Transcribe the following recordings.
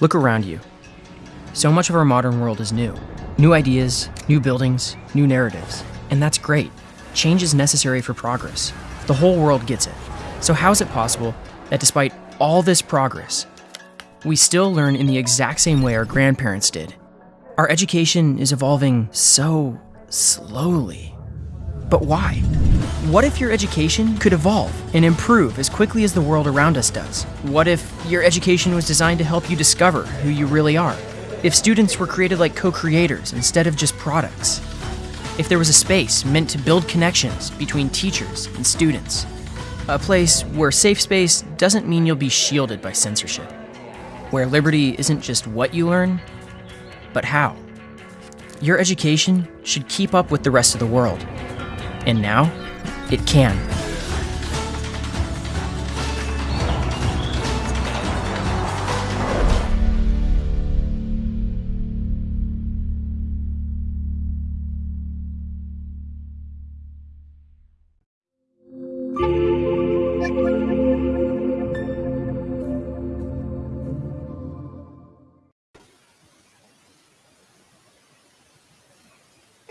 Look around you. So much of our modern world is new. New ideas, new buildings, new narratives. And that's great. Change is necessary for progress. The whole world gets it. So, how is it possible that despite all this progress, we still learn in the exact same way our grandparents did? Our education is evolving so slowly. But why? What if your education could evolve and improve as quickly as the world around us does? What if your education was designed to help you discover who you really are? If students were created like co creators instead of just products? If there was a space meant to build connections between teachers and students? A place where safe space doesn't mean you'll be shielded by censorship. Where liberty isn't just what you learn, but how. Your education should keep up with the rest of the world. And now, it can.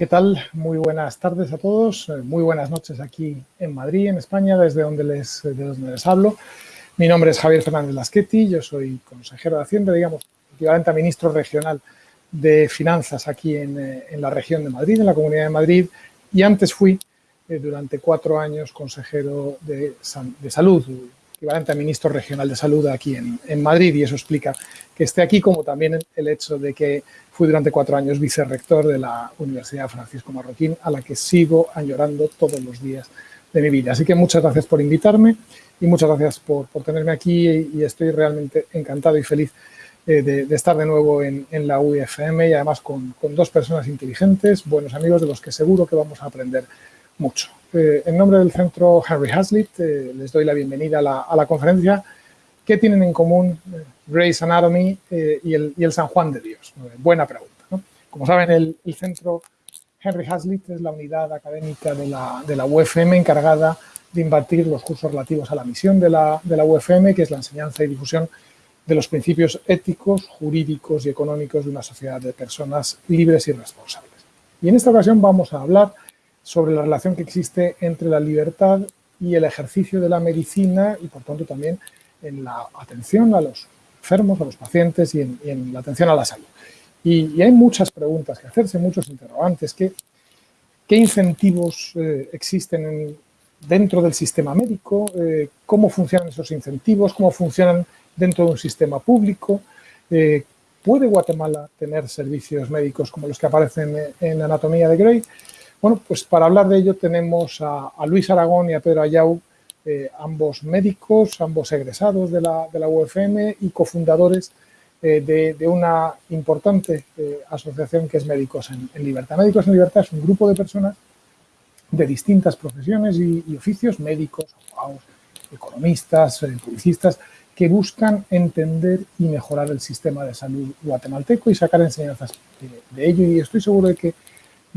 ¿Qué tal? Muy buenas tardes a todos, eh, muy buenas noches aquí en Madrid, en España, desde donde les, les hablo. Mi nombre es Javier Fernández Lasqueti, yo soy consejero de Hacienda, digamos, equivalente a ministro regional de Finanzas aquí en, eh, la región de Madrid, en la Comunidad de Madrid, y antes fui eh, durante cuatro años consejero de, de Salud, equivalente a ministro regional de salud aquí en, en, Madrid y eso explica que esté aquí, como también el hecho de que fui durante cuatro años vicerrector de la Universidad Francisco Marroquín, a la que sigo añorando todos los días de mi vida. Así que muchas gracias por invitarme y muchas gracias por, por tenerme aquí y, estoy realmente encantado y feliz eh, de, de, estar de nuevo en, en la UFM y además con, con dos personas inteligentes, buenos amigos de los que seguro que vamos a aprender mucho. Eh, en nombre del centro Henry Hazlitt, eh, les doy la bienvenida a la, a la, conferencia. ¿Qué tienen en común eh, Grey's Anatomy y, el, San Juan de Dios? buena pregunta. ¿no? Como saben, el, centro Henry Hazlitt es la unidad académica de la, de la, UFM encargada de impartir los cursos relativos a la misión de la, de la UFM, que es la enseñanza y difusión de los principios éticos, jurídicos y económicos de una sociedad de personas libres y responsables. Y en esta ocasión vamos a hablar sobre la relación que existe entre la libertad y el ejercicio de la medicina y, por tanto, también en la atención a los enfermos, a los pacientes y en, la atención a la salud. Y, hay muchas preguntas que hacerse, muchos interrogantes. ¿Qué, qué incentivos eh, existen en, dentro del sistema médico? Eh, ¿Cómo funcionan esos incentivos? ¿Cómo funcionan dentro de un sistema público? Eh, ¿Puede Guatemala tener servicios médicos como los que aparecen en Anatomía de Grey? Bueno, pues para hablar de ello tenemos a, Luis Aragón y a Pedro Ayau, eh, ambos médicos, ambos egresados de la, UFM y cofundadores eh, de, una importante eh, asociación que es Médicos en, Libertad. Médicos en Libertad es un grupo de personas de distintas profesiones y, oficios, médicos, abogados, economistas, publicistas, que buscan entender y mejorar el sistema de salud guatemalteco y sacar enseñanzas de, de ello. Y estoy seguro de que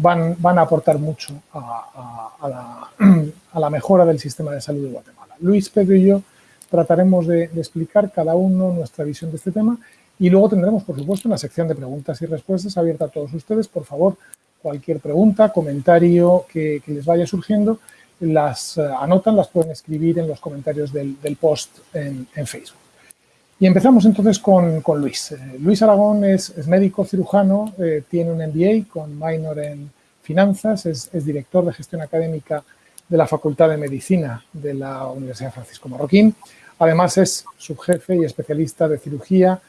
van, van a aportar mucho a, a, la, a, la, mejora del sistema de salud de Guatemala. Luis, Pedro y yo trataremos de, explicar cada uno nuestra visión de este tema y luego tendremos, por supuesto, una sección de preguntas y respuestas abierta a todos ustedes. Por favor, cualquier pregunta, comentario que, que les vaya surgiendo, las uh, anotan, las pueden escribir en los comentarios del, del post en, en Facebook. Y empezamos entonces con, Luis. Eh, Luis Aragón es, médico cirujano, eh, tiene un MBA con minor en finanzas, es, director de gestión académica de la Facultad de Medicina de la Universidad Francisco Marroquín. Además es subjefe y especialista de cirugía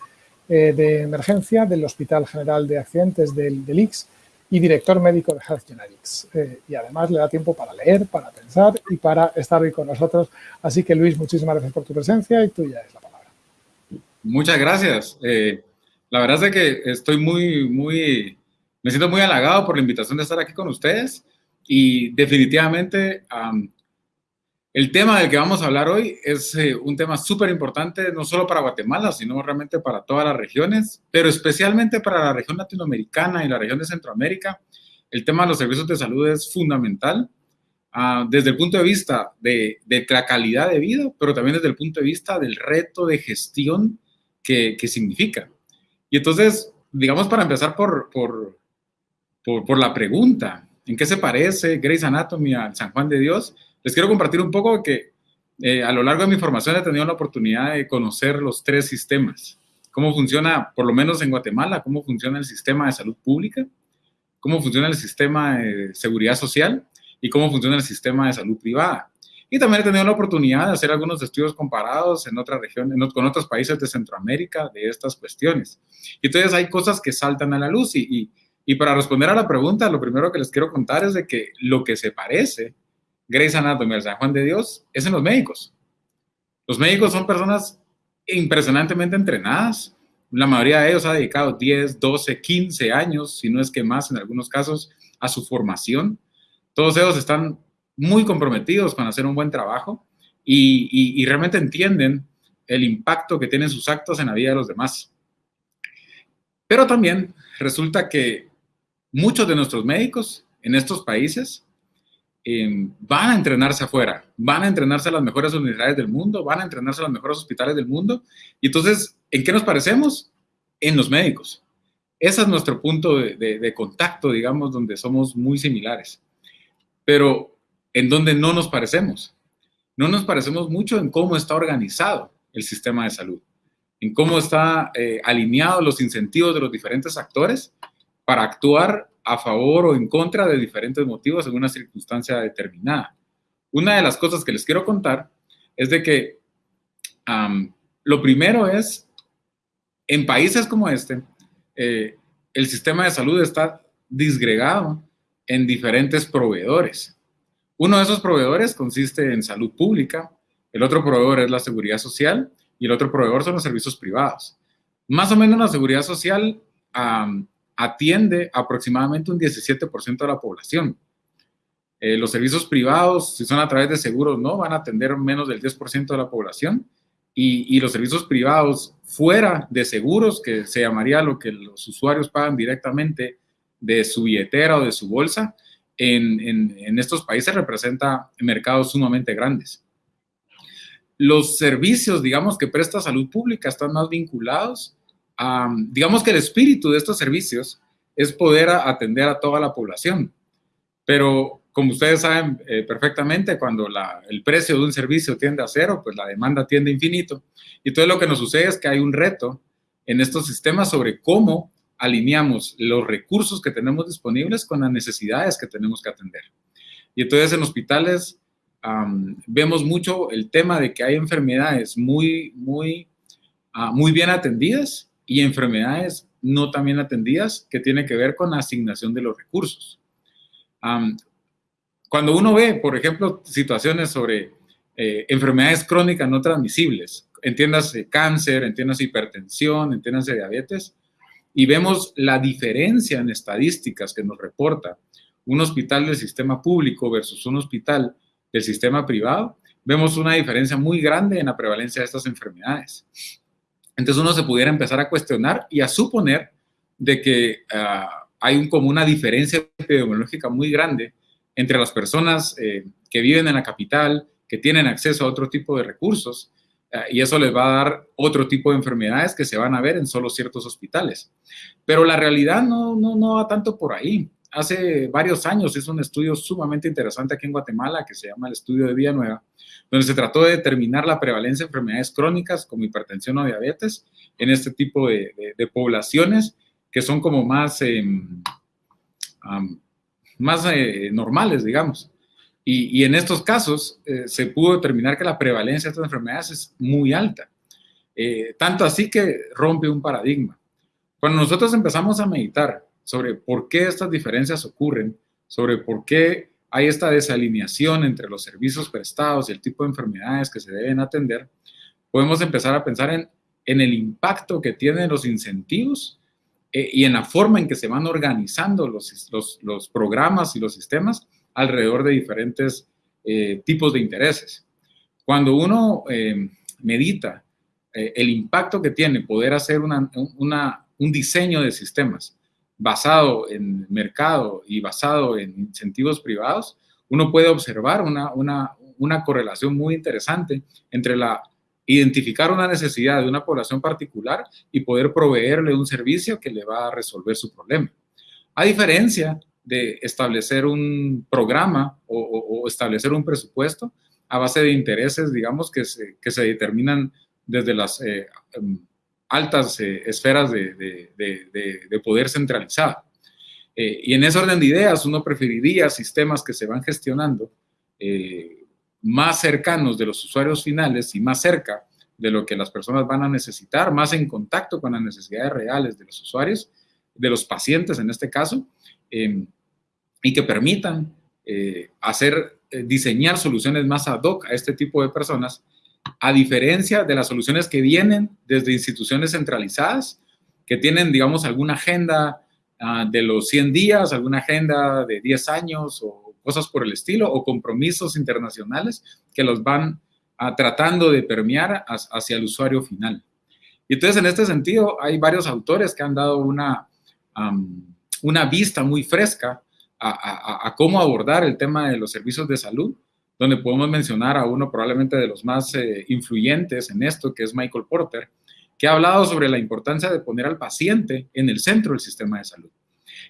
eh, de emergencia del Hospital General de Accidentes del, del IX y director médico de Health Genetics. Y además le da tiempo para leer, para pensar y para estar hoy con nosotros. Así que Luis, muchísimas gracias por tu presencia y tuya es la palabra. Muchas gracias. Eh, la verdad es que estoy muy, muy, me siento muy halagado por la invitación de estar aquí con ustedes y definitivamente el tema del que vamos a hablar hoy es eh, un tema súper importante, no solo para Guatemala, sino realmente para todas las regiones, pero especialmente para la región latinoamericana y la región de Centroamérica. El tema de los servicios de salud es fundamental uh, desde el punto de vista de, de la calidad de vida, pero también desde el punto de vista del reto de gestión que, significa. Y entonces, digamos, para empezar por, por, por, la pregunta, ¿en qué se parece Grey's Anatomy al San Juan de Dios? Les quiero compartir un poco que eh, a lo largo de mi formación he tenido la oportunidad de conocer los tres sistemas. Cómo funciona, por lo menos en Guatemala, cómo funciona el sistema de salud pública, cómo funciona el sistema de seguridad social y cómo funciona el sistema de salud privada. Y también he tenido la oportunidad de hacer algunos estudios comparados en otra región, con otros países de Centroamérica de estas cuestiones. Y entonces hay cosas que saltan a la luz y, y, para responder a la pregunta, lo primero que les quiero contar es de que lo que se parece Grey's Anatomy al San Juan de Dios es en los médicos. Los médicos son personas impresionantemente entrenadas. La mayoría de ellos ha dedicado 10, 12, 15 años, si no es que más en algunos casos, a su formación. Todos ellos están muy comprometidos con hacer un buen trabajo y, realmente entienden el impacto que tienen sus actos en la vida de los demás. Pero también resulta que muchos de nuestros médicos en estos países em, van a entrenarse afuera, van a entrenarse a las mejores universidades del mundo, van a entrenarse a los mejores hospitales del mundo. Y entonces, ¿en qué nos parecemos? En los médicos. Ese es nuestro punto de contacto, digamos, donde somos muy similares. Pero en donde no nos parecemos. No nos parecemos mucho en cómo está organizado el sistema de salud, en cómo está eh, alineado los incentivos de los diferentes actores para actuar a favor o en contra de diferentes motivos en una circunstancia determinada. Una de las cosas que les quiero contar es de que lo primero es, en países como este, eh, el sistema de salud está disgregado en diferentes proveedores. Uno de esos proveedores consiste en salud pública, el otro proveedor es la seguridad social y el otro proveedor son los servicios privados. Más o menos la seguridad social atiende aproximadamente un 17% de la población. Eh, los servicios privados, si son a través de seguros, no, van a atender menos del 10% de la población. Y, y, los servicios privados fuera de seguros, que se llamaría lo que los usuarios pagan directamente de su billetera o de su bolsa, en, estos países representa mercados sumamente grandes. Los servicios, digamos, que presta salud pública están más vinculados a, digamos que el espíritu de estos servicios es poder atender a toda la población. Pero como ustedes saben eh, perfectamente, cuando el precio de un servicio tiende a cero, pues la demanda tiende infinito. Y entonces lo que nos sucede es que hay un reto en estos sistemas sobre cómo alineamos los recursos que tenemos disponibles con las necesidades que tenemos que atender. Y entonces en hospitales vemos mucho el tema de que hay enfermedades muy, muy, ah, muy bien atendidas y enfermedades no tan bien atendidas que tienen que ver con la asignación de los recursos. cuando uno ve, por ejemplo, situaciones sobre eh, enfermedades crónicas no transmisibles, entiéndase cáncer, entiéndase hipertensión, entiéndase diabetes, y vemos la diferencia en estadísticas que nos reporta un hospital del sistema público versus un hospital del sistema privado, vemos una diferencia muy grande en la prevalencia de estas enfermedades. Entonces uno se pudiera empezar a cuestionar y a suponer de que ah, hay un, como una diferencia epidemiológica muy grande entre las personas eh, que viven en la capital, que tienen acceso a otro tipo de recursos, y eso les va a dar otro tipo de enfermedades que se van a ver en solo ciertos hospitales. Pero la realidad no, no, no va tanto por ahí. Hace varios años hizo un estudio sumamente interesante aquí en Guatemala que se llama el estudio de Villanueva, donde se trató de determinar la prevalencia de enfermedades crónicas como hipertensión o diabetes en este tipo de, poblaciones que son como más, em, más eh, normales, digamos. Y, en estos casos eh, se pudo determinar que la prevalencia de estas enfermedades es muy alta. Eh, tanto así que rompe un paradigma. Cuando nosotros empezamos a meditar sobre por qué estas diferencias ocurren, sobre por qué hay esta desalineación entre los servicios prestados y el tipo de enfermedades que se deben atender, podemos empezar a pensar en, el impacto que tienen los incentivos eh, y en la forma en que se van organizando los programas y los sistemas alrededor de diferentes eh, tipos de intereses. Cuando uno eh, medita eh, el impacto que tiene poder hacer un diseño de sistemas basado en mercado y basado en incentivos privados, uno puede observar una, una correlación muy interesante entre la identificar una necesidad de una población particular y poder proveerle un servicio que le va a resolver su problema. A diferencia de establecer un programa o, establecer un presupuesto a base de intereses, digamos, que se, que se determinan desde las eh, em, altas eh, esferas de, de, poder centralizado. Eh, y en ese orden de ideas, uno preferiría sistemas que se van gestionando más cercanos de los usuarios finales y más cerca de lo que las personas van a necesitar, más en contacto con las necesidades reales de los usuarios, de los pacientes en este caso, em, y que permitan hacer eh, diseñar soluciones más ad hoc a este tipo de personas, a diferencia de las soluciones que vienen desde instituciones centralizadas, que tienen, digamos, alguna agenda ah, de los 100 días, alguna agenda de 10 años o cosas por el estilo, o compromisos internacionales que los van ah, tratando de permear hacia el usuario final. Y entonces, en este sentido, hay varios autores que han dado una, una vista muy fresca a, cómo abordar el tema de los servicios de salud, donde podemos mencionar a uno probablemente de los más eh, influyentes en esto, que es Michael Porter, que ha hablado sobre la importancia de poner al paciente en el centro del sistema de salud.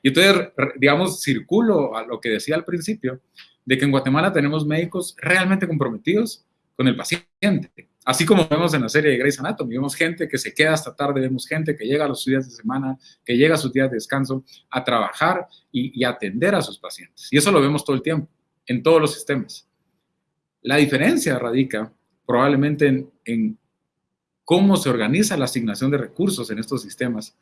Y entonces, digamos, circulo a lo que decía al principio, de que en Guatemala tenemos médicos realmente comprometidos con el paciente. Así como vemos en la serie de Grey's Anatomy, vemos gente que se queda hasta tarde, vemos gente que llega a los días de semana, que llega a sus días de descanso a trabajar y, atender a sus pacientes. Y eso lo vemos todo el tiempo, en todos los sistemas. La diferencia radica probablemente en, cómo se organiza la asignación de recursos en estos sistemas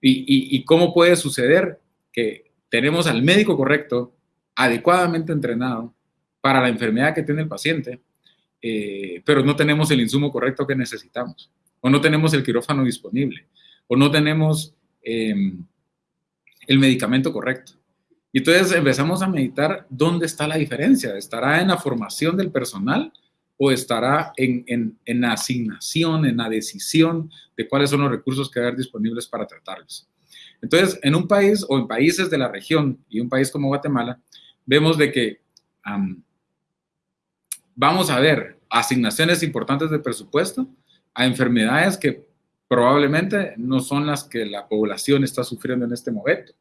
y, y cómo puede suceder que tenemos al médico correcto, adecuadamente entrenado para la enfermedad que tiene el paciente, eh, pero no tenemos el insumo correcto que necesitamos, o no tenemos el quirófano disponible, o no tenemos em, el medicamento correcto. Y entonces empezamos a meditar dónde está la diferencia. ¿Estará en la formación del personal o estará en, en, la asignación, en la decisión de cuáles son los recursos que haber disponibles para tratarlos? Entonces, en un país o en países de la región y un país como Guatemala, vemos de que vamos a ver asignaciones importantes de presupuesto a enfermedades que probablemente no son las que la población está sufriendo en este momento.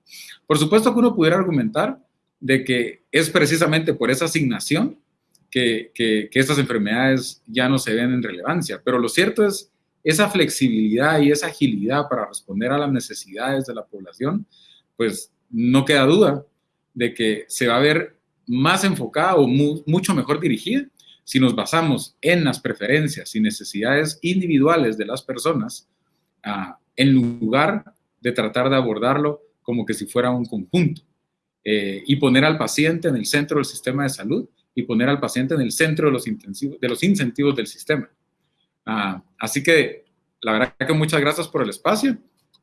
Por supuesto que uno pudiera argumentar de que es precisamente por esa asignación que, que, estas enfermedades ya no se ven en relevancia, pero lo cierto es esa flexibilidad y esa agilidad para responder a las necesidades de la población, pues no queda duda de que se va a ver más enfocada o mucho mejor dirigida si nos basamos en las preferencias y necesidades individuales de las personas, ah, en lugar de tratar de abordarlo como que si fuera un conjunto, eh, y poner al paciente en el centro del sistema de salud y poner al paciente en el centro de los, de los incentivos del sistema. Ah, así que la verdad que muchas gracias por el espacio.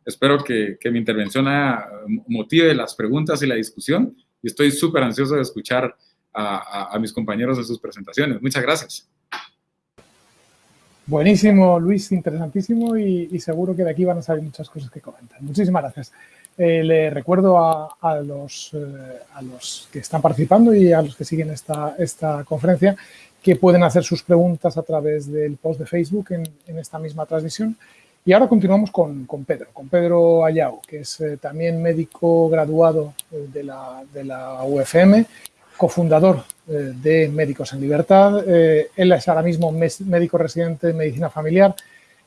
Espero que, que mi intervención motive las preguntas y la discusión y estoy súper ansioso de escuchar a, mis compañeros en sus presentaciones. Muchas gracias. Buenísimo, Luis, interesantísimo y, seguro que de aquí van a salir muchas cosas que comentar. Muchísimas gracias. Eh, le recuerdo a, los, eh, a los que están participando y a los que siguen esta, esta conferencia que pueden hacer sus preguntas a través del post de Facebook en, esta misma transmisión. Y ahora continuamos con, con Pedro, con Pedro Ayao, que es eh, también médico graduado de la, de la UFM cofundador eh, de Médicos en Libertad. Eh, él es ahora mismo médico residente de medicina familiar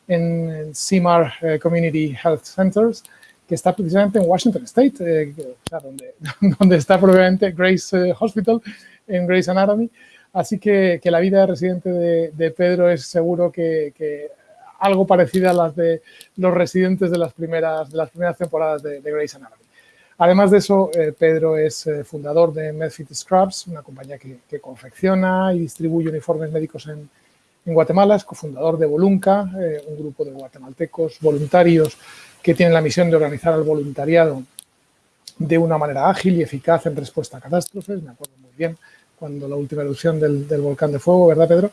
en CIMAR eh, Community Health Centers, que está precisamente en Washington State, donde, donde, está probablemente Grace Hospital, en Grace Anatomy. Así que, la vida de residente de, Pedro es seguro que, que, algo parecida a las de los residentes de las primeras, de las primeras temporadas de, de Grace Anatomy. Además de eso, eh, Pedro es eh, fundador de Medfit Scrubs, una compañía que, confecciona y distribuye uniformes médicos en, Guatemala. Es cofundador de Volunca, eh, un grupo de guatemaltecos voluntarios que tienen la misión de organizar el voluntariado de una manera ágil y eficaz en respuesta a catástrofes. Me acuerdo muy bien cuando la última erupción del, volcán de fuego, ¿verdad, Pedro?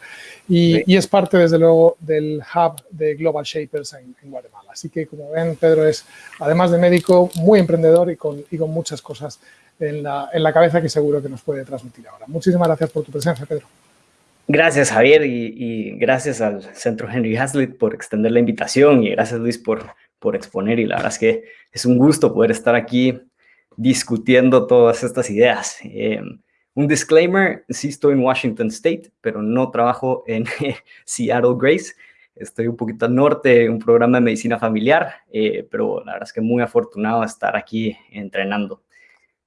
Y, es parte, desde luego, del hub de Global Shapers en, Guatemala. Así que, como ven, Pedro es, además de médico, muy emprendedor y con, y con muchas cosas en la, en la cabeza que seguro que nos puede transmitir ahora. Muchísimas gracias por tu presencia, Pedro. Gracias, Javier, y, gracias al Centro Henry Hazlitt por extender la invitación y gracias, Luis, por, por exponer. Y la verdad es que es un gusto poder estar aquí discutiendo todas estas ideas. Eh, un disclaimer, sí estoy en Washington State, pero no trabajo en Seattle Grace. Estoy un poquito al norte, un programa de medicina familiar, eh, pero la verdad es que muy afortunado estar aquí entrenando.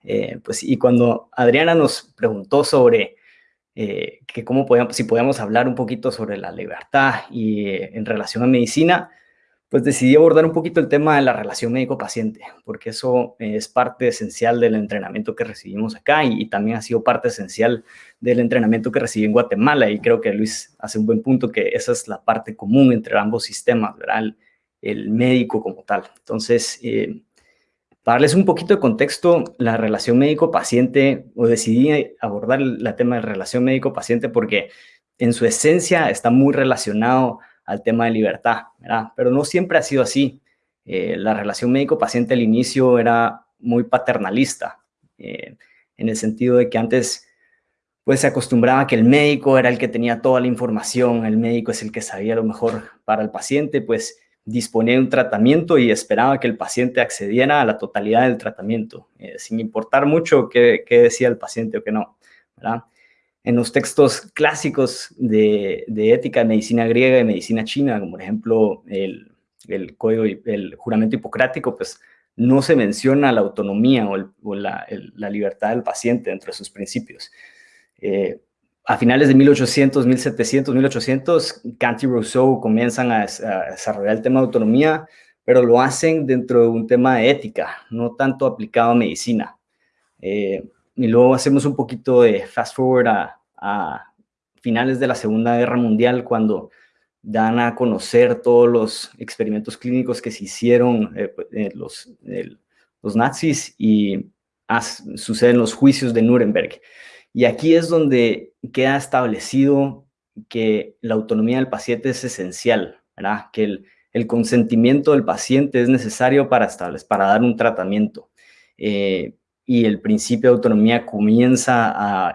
Eh, pues, y cuando Adriana nos preguntó sobre eh, que cómo podíamos, si podíamos hablar un poquito sobre la libertad y eh, en relación a medicina, pues decidí abordar un poquito el tema de la relación médico-paciente, porque eso es parte esencial del entrenamiento que recibimos acá y, también ha sido parte esencial del entrenamiento que recibí en Guatemala. Y creo que Luis hace un buen punto que esa es la parte común entre ambos sistemas, ¿verdad? El, médico como tal. Entonces, eh, para darles un poquito de contexto, la relación médico-paciente, o decidí abordar el tema de relación médico-paciente porque en su esencia está muy relacionado al tema de libertad, ¿verdad? Pero no siempre ha sido así. Eh, la relación médico-paciente al inicio era muy paternalista, eh, en el sentido de que antes pues se acostumbraba que el médico era el que tenía toda la información, el médico es el que sabía lo mejor para el paciente, pues disponía de un tratamiento y esperaba que el paciente accediera a la totalidad del tratamiento, eh, sin importar mucho qué, decía el paciente o qué no. En los textos clásicos de, ética de medicina griega y medicina china, como por ejemplo el, el, código, el juramento hipocrático, pues no se menciona la autonomía o, la, libertad del paciente dentro de sus principios. Eh, a finales de 1800, 1700, 1800, Kant y Rousseau comienzan a, desarrollar el tema de autonomía, pero lo hacen dentro de un tema de ética, no tanto aplicado a medicina. Eh, y luego hacemos un poquito de fast forward a, finales de la Segunda Guerra Mundial, cuando dan a conocer todos los experimentos clínicos que se hicieron eh, eh, los, los nazis y suceden los juicios de Nuremberg. Y aquí es donde queda establecido que la autonomía del paciente es esencial, ¿verdad? Que el, consentimiento del paciente es necesario para, para dar un tratamiento. Eh, y el principio de autonomía comienza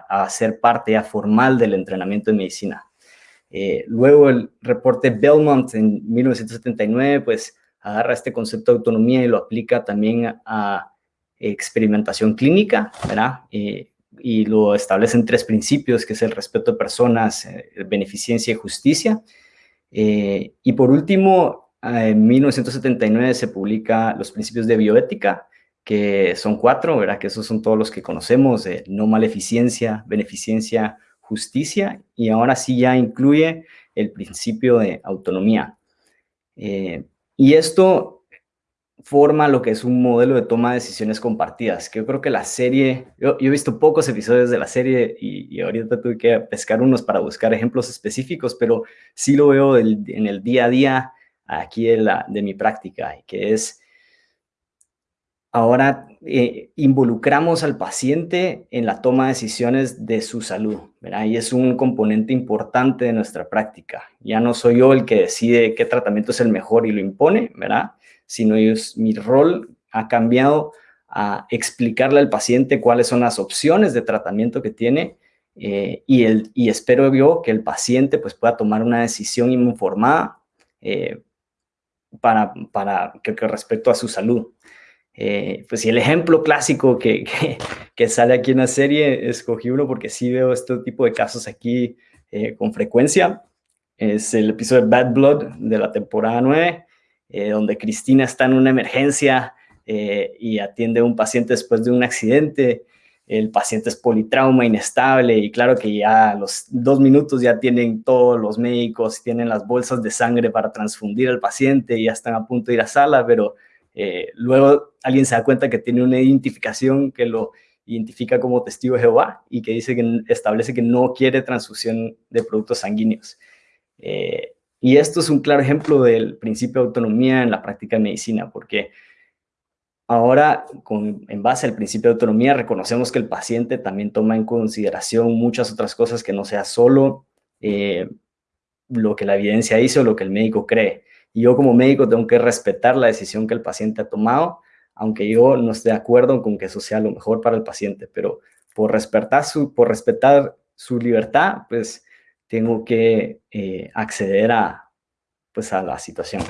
a, ser parte ya formal del entrenamiento de medicina. Eh, luego el reporte Belmont en 1979, pues agarra este concepto de autonomía y lo aplica también a experimentación clínica, ¿verdad? Eh, y lo establecen tres principios, que es el respeto de personas, eh, beneficencia y justicia. Eh, y por último, en 1979 se publica los principios de bioética, que son cuatro, ¿verdad? Que esos son todos los que conocemos, no maleficencia, beneficencia, justicia, y ahora sí ya incluye el principio de autonomía. Eh, y esto forma lo que es un modelo de toma de decisiones compartidas, que yo creo que la serie, yo, he visto pocos episodios de la serie y, ahorita tuve que pescar unos para buscar ejemplos específicos, pero sí lo veo en el día a día aquí de, la, de mi práctica, que es ahora eh, involucramos al paciente en la toma de decisiones de su salud, ¿verdad? Y es un componente importante de nuestra práctica. Ya no soy yo el que decide qué tratamiento es el mejor y lo impone, ¿verdad? sino mi rol ha cambiado a explicarle al paciente cuáles son las opciones de tratamiento que tiene eh, y, el, y espero yo que el paciente pues, pueda tomar una decisión informada eh, para, para que, respecto a su salud. Eh, pues si el ejemplo clásico que, que, sale aquí en la serie, escogí uno porque sí veo este tipo de casos aquí con frecuencia. Es el episodio de Bad Blood de la temporada 9. Eh, donde Cristina está en una emergencia eh, y atiende a un paciente después de un accidente. El paciente es politrauma, inestable y claro que ya a los dos minutos ya tienen todos los médicos, tienen las bolsas de sangre para transfundir al paciente y ya están a punto de ir a sala, pero eh, luego alguien se da cuenta que tiene una identificación que lo identifica como testigo de Jehová y que dice que establece que no quiere transfusión de productos sanguíneos. Y esto es un claro ejemplo del principio de autonomía en la práctica de medicina, porque ahora, con, en base al principio de autonomía, reconocemos que el paciente también toma en consideración muchas otras cosas que no sea solo eh, lo que la evidencia dice o lo que el médico cree. Y yo como médico tengo que respetar la decisión que el paciente ha tomado, aunque yo no esté de acuerdo con que eso sea lo mejor para el paciente, pero por respetar su, por respetar su libertad, pues tengo que eh, acceder a, pues, a la situación.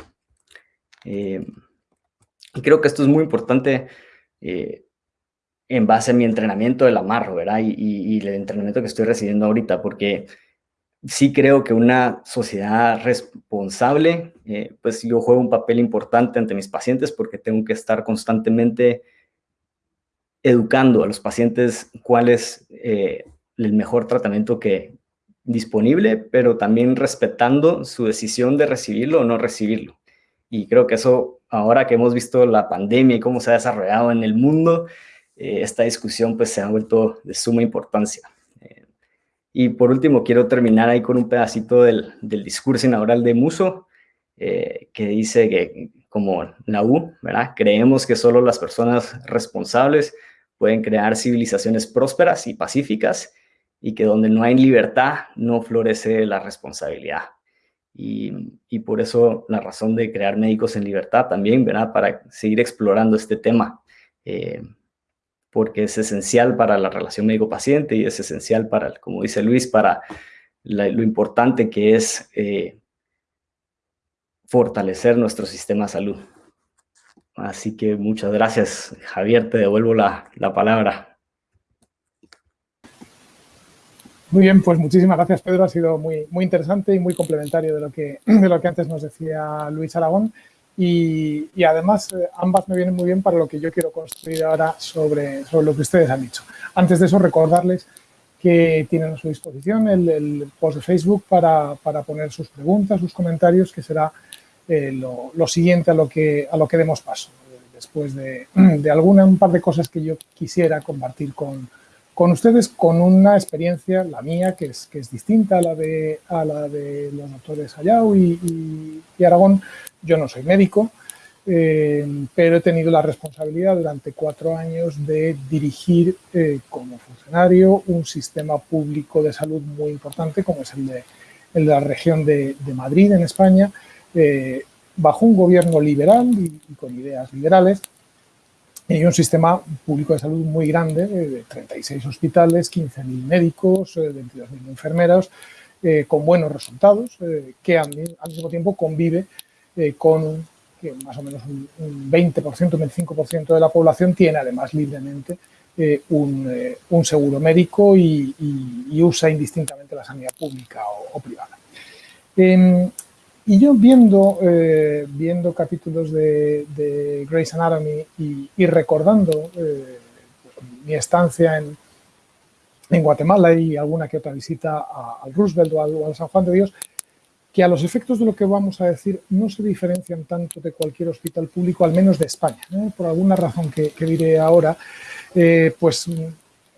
Eh, y creo que esto es muy importante eh, en base a mi entrenamiento del amarro, ¿verdad? Y, y, el entrenamiento que estoy recibiendo ahorita, porque sí creo que una sociedad responsable, pues yo juego un papel importante ante mis pacientes porque tengo que estar constantemente educando a los pacientes cuál es el mejor tratamiento que, disponible, pero también respetando su decisión de recibirlo o no recibirlo. Y creo que eso, ahora que hemos visto la pandemia y cómo se ha desarrollado en el mundo, eh, esta discusión pues se ha vuelto de suma importancia. Y por último, quiero terminar ahí con un pedacito del, discurso inaugural de Muso, eh, que dice que, como la U. Creemos que solo las personas responsables pueden crear civilizaciones prósperas y pacíficas y que donde no hay libertad no florece la responsabilidad. Y, y, por eso la razón de crear médicos en libertad también, ¿verdad? Para seguir explorando este tema, eh, porque es esencial para la relación médico-paciente y es esencial para, como dice Luis, para lo importante que es eh, fortalecer nuestro sistema de salud. Así que muchas gracias, Javier, te devuelvo la, la palabra. Muy bien, pues muchísimas gracias Pedro, ha sido muy, muy interesante y muy complementario de lo, que, de lo que antes nos decía Luis Aragón y, además eh, ambas me vienen muy bien para lo que yo quiero construir ahora sobre, sobre lo que ustedes han dicho. Antes de eso recordarles que tienen a su disposición el, el post de Facebook para, para, poner sus preguntas, sus comentarios, que será eh, lo, lo, siguiente a lo que, a lo que demos paso, después de, de alguna, un par de cosas que yo quisiera compartir con, con ustedes con una experiencia, la mía, que es, que es distinta a la de, a la de los doctores Ayau y, y, Aragón. Yo no soy médico, eh, pero he tenido la responsabilidad durante cuatro años de dirigir eh, como funcionario un sistema público de salud muy importante como es el de, el de la región de, de, Madrid, en España, eh, bajo un gobierno liberal y, y con ideas liberales, y un sistema público de salud muy grande, de 36 hospitales, 15.000 médicos, 22.000 eh, enfermeras, eh, con buenos resultados, eh, que al, mismo tiempo convive eh, con más o menos un, un 20%, un 25% de la población tiene además libremente un, seguro médico y, usa indistintamente la sanidad pública o, o privada. Y yo viendo, eh, viendo capítulos de, de Grey's Anatomy y, recordando eh, mi estancia en, en, Guatemala y alguna que otra visita al Roosevelt o al, San Juan de Dios, que a los efectos de lo que vamos a decir no se diferencian tanto de cualquier hospital público, al menos de España. Por alguna razón que, diré ahora, eh, pues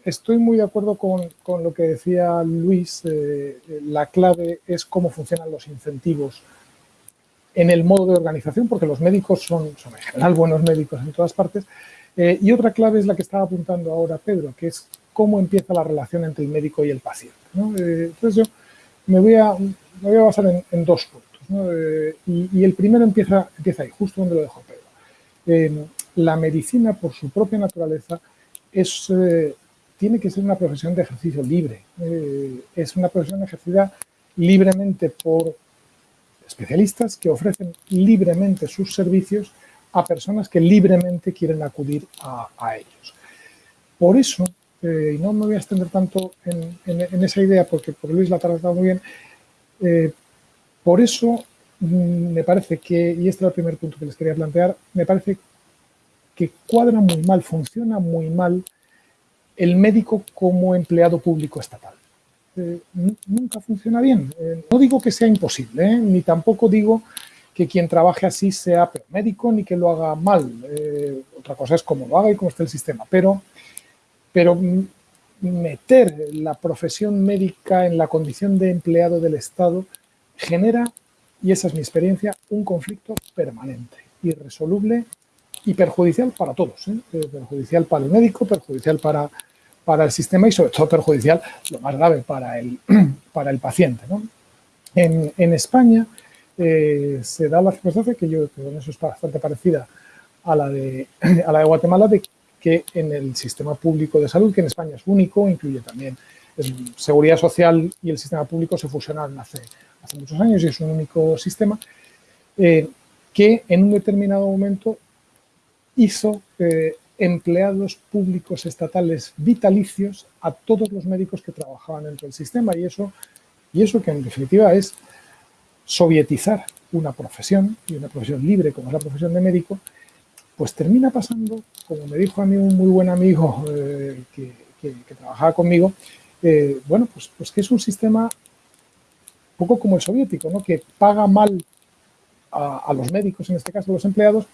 estoy muy de acuerdo con, con lo que decía Luis. La clave es cómo funcionan los incentivos en el modo de organización, porque los médicos son, son en general buenos médicos en todas partes. Eh, y otra clave es la que estaba apuntando ahora Pedro, que es cómo empieza la relación entre el médico y el paciente. Eh, entonces yo me voy a, me voy a basar en, dos puntos. Eh, y, y, el primero empieza, empieza ahí, justo donde lo dejó Pedro. La medicina, por su propia naturaleza, es, tiene que ser una profesión de ejercicio libre. es una profesión ejercida libremente por especialistas que ofrecen libremente sus servicios a personas que libremente quieren acudir a, ellos. Por eso, eh, y no me voy a extender tanto en, esa idea porque por Luis la ha tratado muy bien, eh, por eso mm, me parece que, y este es el primer punto que les quería plantear, me parece que cuadra muy mal, funciona muy mal el médico como empleado público estatal eh, nunca funciona bien. Eh, no digo que sea imposible, ¿eh? ni tampoco digo que quien trabaje así sea médico ni que lo haga mal. Otra cosa es cómo lo haga y cómo está el sistema. Pero, pero meter la profesión médica en la condición de empleado del Estado genera, y esa es mi experiencia, un conflicto permanente, irresoluble y perjudicial para todos. Perjudicial para el médico, perjudicial para para el sistema y sobre todo perjudicial, lo más grave, para el, para el paciente. en, España eh, se da la circunstancia, que yo creo que eso es bastante parecida a la, de, a la de Guatemala, de que en el sistema público de salud, que en España es único, incluye también seguridad social y el sistema público se fusionaron hace, hace muchos años y es un único sistema, eh, que en un determinado momento hizo eh, empleados públicos estatales vitalicios a todos los médicos que trabajaban dentro del sistema y eso, y eso que en definitiva es sovietizar una profesión y una profesión libre como es la profesión de médico, pues termina pasando, como me dijo a mí un muy buen amigo eh, que, trabajaba conmigo, eh, bueno, pues, pues que es un sistema poco como el soviético, ¿no? que paga mal a, a los médicos, en este caso a los empleados,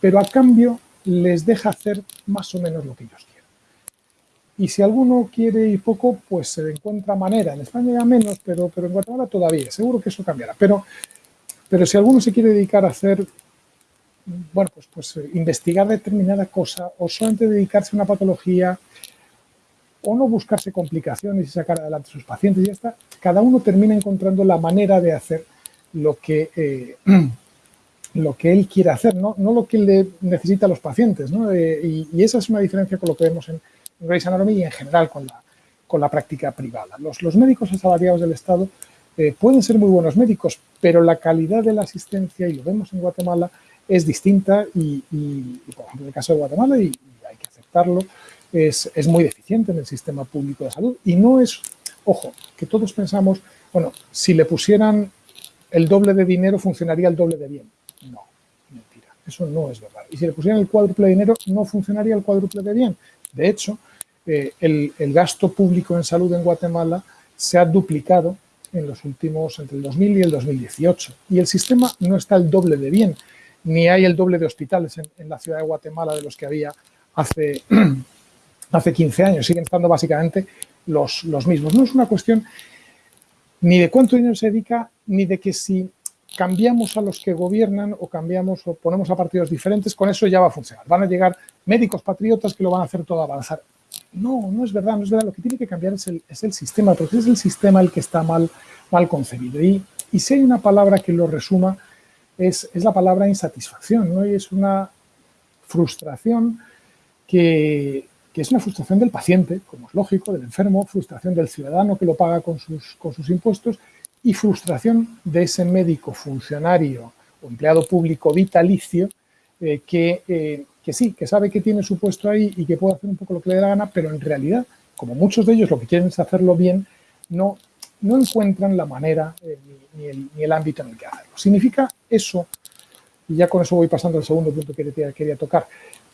pero a cambio les deja hacer más o menos lo que ellos quieren. Y si alguno quiere ir poco, pues se encuentra manera. En España ya menos, pero, pero en Guatemala todavía. Seguro que eso cambiará. Pero, pero si alguno se quiere dedicar a hacer, bueno, pues, pues eh, investigar determinada cosa o solamente dedicarse a una patología o no buscarse complicaciones y sacar adelante a sus pacientes, ya está, cada uno termina encontrando la manera de hacer lo que, eh, lo que él quiere hacer, no, no lo que le necesita a los pacientes. ¿no? Eh, y, esa es una diferencia con lo que vemos en, Grey's Anatomy y en general con la, con la práctica privada. Los, los médicos asalariados del Estado eh, pueden ser muy buenos médicos, pero la calidad de la asistencia, y lo vemos en Guatemala, es distinta y, por ejemplo, en el caso de Guatemala, y, hay que aceptarlo, es, es, muy deficiente en el sistema público de salud. Y no es, ojo, que todos pensamos, bueno, si le pusieran el doble de dinero funcionaría el doble de bien. No, mentira, eso no es verdad. Y si le pusieran el cuádruple de dinero, no funcionaría el cuádruple de bien. De hecho, eh, el, gasto público en salud en Guatemala se ha duplicado en los últimos, entre el 2000 y el 2018. Y el sistema no está el doble de bien, ni hay el doble de hospitales en, la ciudad de Guatemala de los que había hace, hace 15 años. Siguen estando básicamente los, los mismos. No es una cuestión ni de cuánto dinero se dedica, ni de que si cambiamos a los que gobiernan o cambiamos o ponemos a partidos diferentes, con eso ya va a funcionar. Van a llegar médicos patriotas que lo van a hacer todo avanzar. No, no es verdad, no es verdad. Lo que tiene que cambiar es el, es el sistema, porque es el sistema el que está mal, mal concebido. Y, y si hay una palabra que lo resuma, es, es la palabra insatisfacción, ¿no? Y es una frustración que, que, es una frustración del paciente, como es lógico, del enfermo, frustración del ciudadano que lo paga con sus, con sus impuestos y frustración de ese médico funcionario o empleado público vitalicio eh, que, eh, que, sí, que sabe que tiene su puesto ahí y que puede hacer un poco lo que le dé la gana, pero en realidad, como muchos de ellos lo que quieren es hacerlo bien, no, no encuentran la manera eh, ni, el, ni, el, ámbito en el que hacerlo. Significa eso, y ya con eso voy pasando al segundo punto que quería tocar,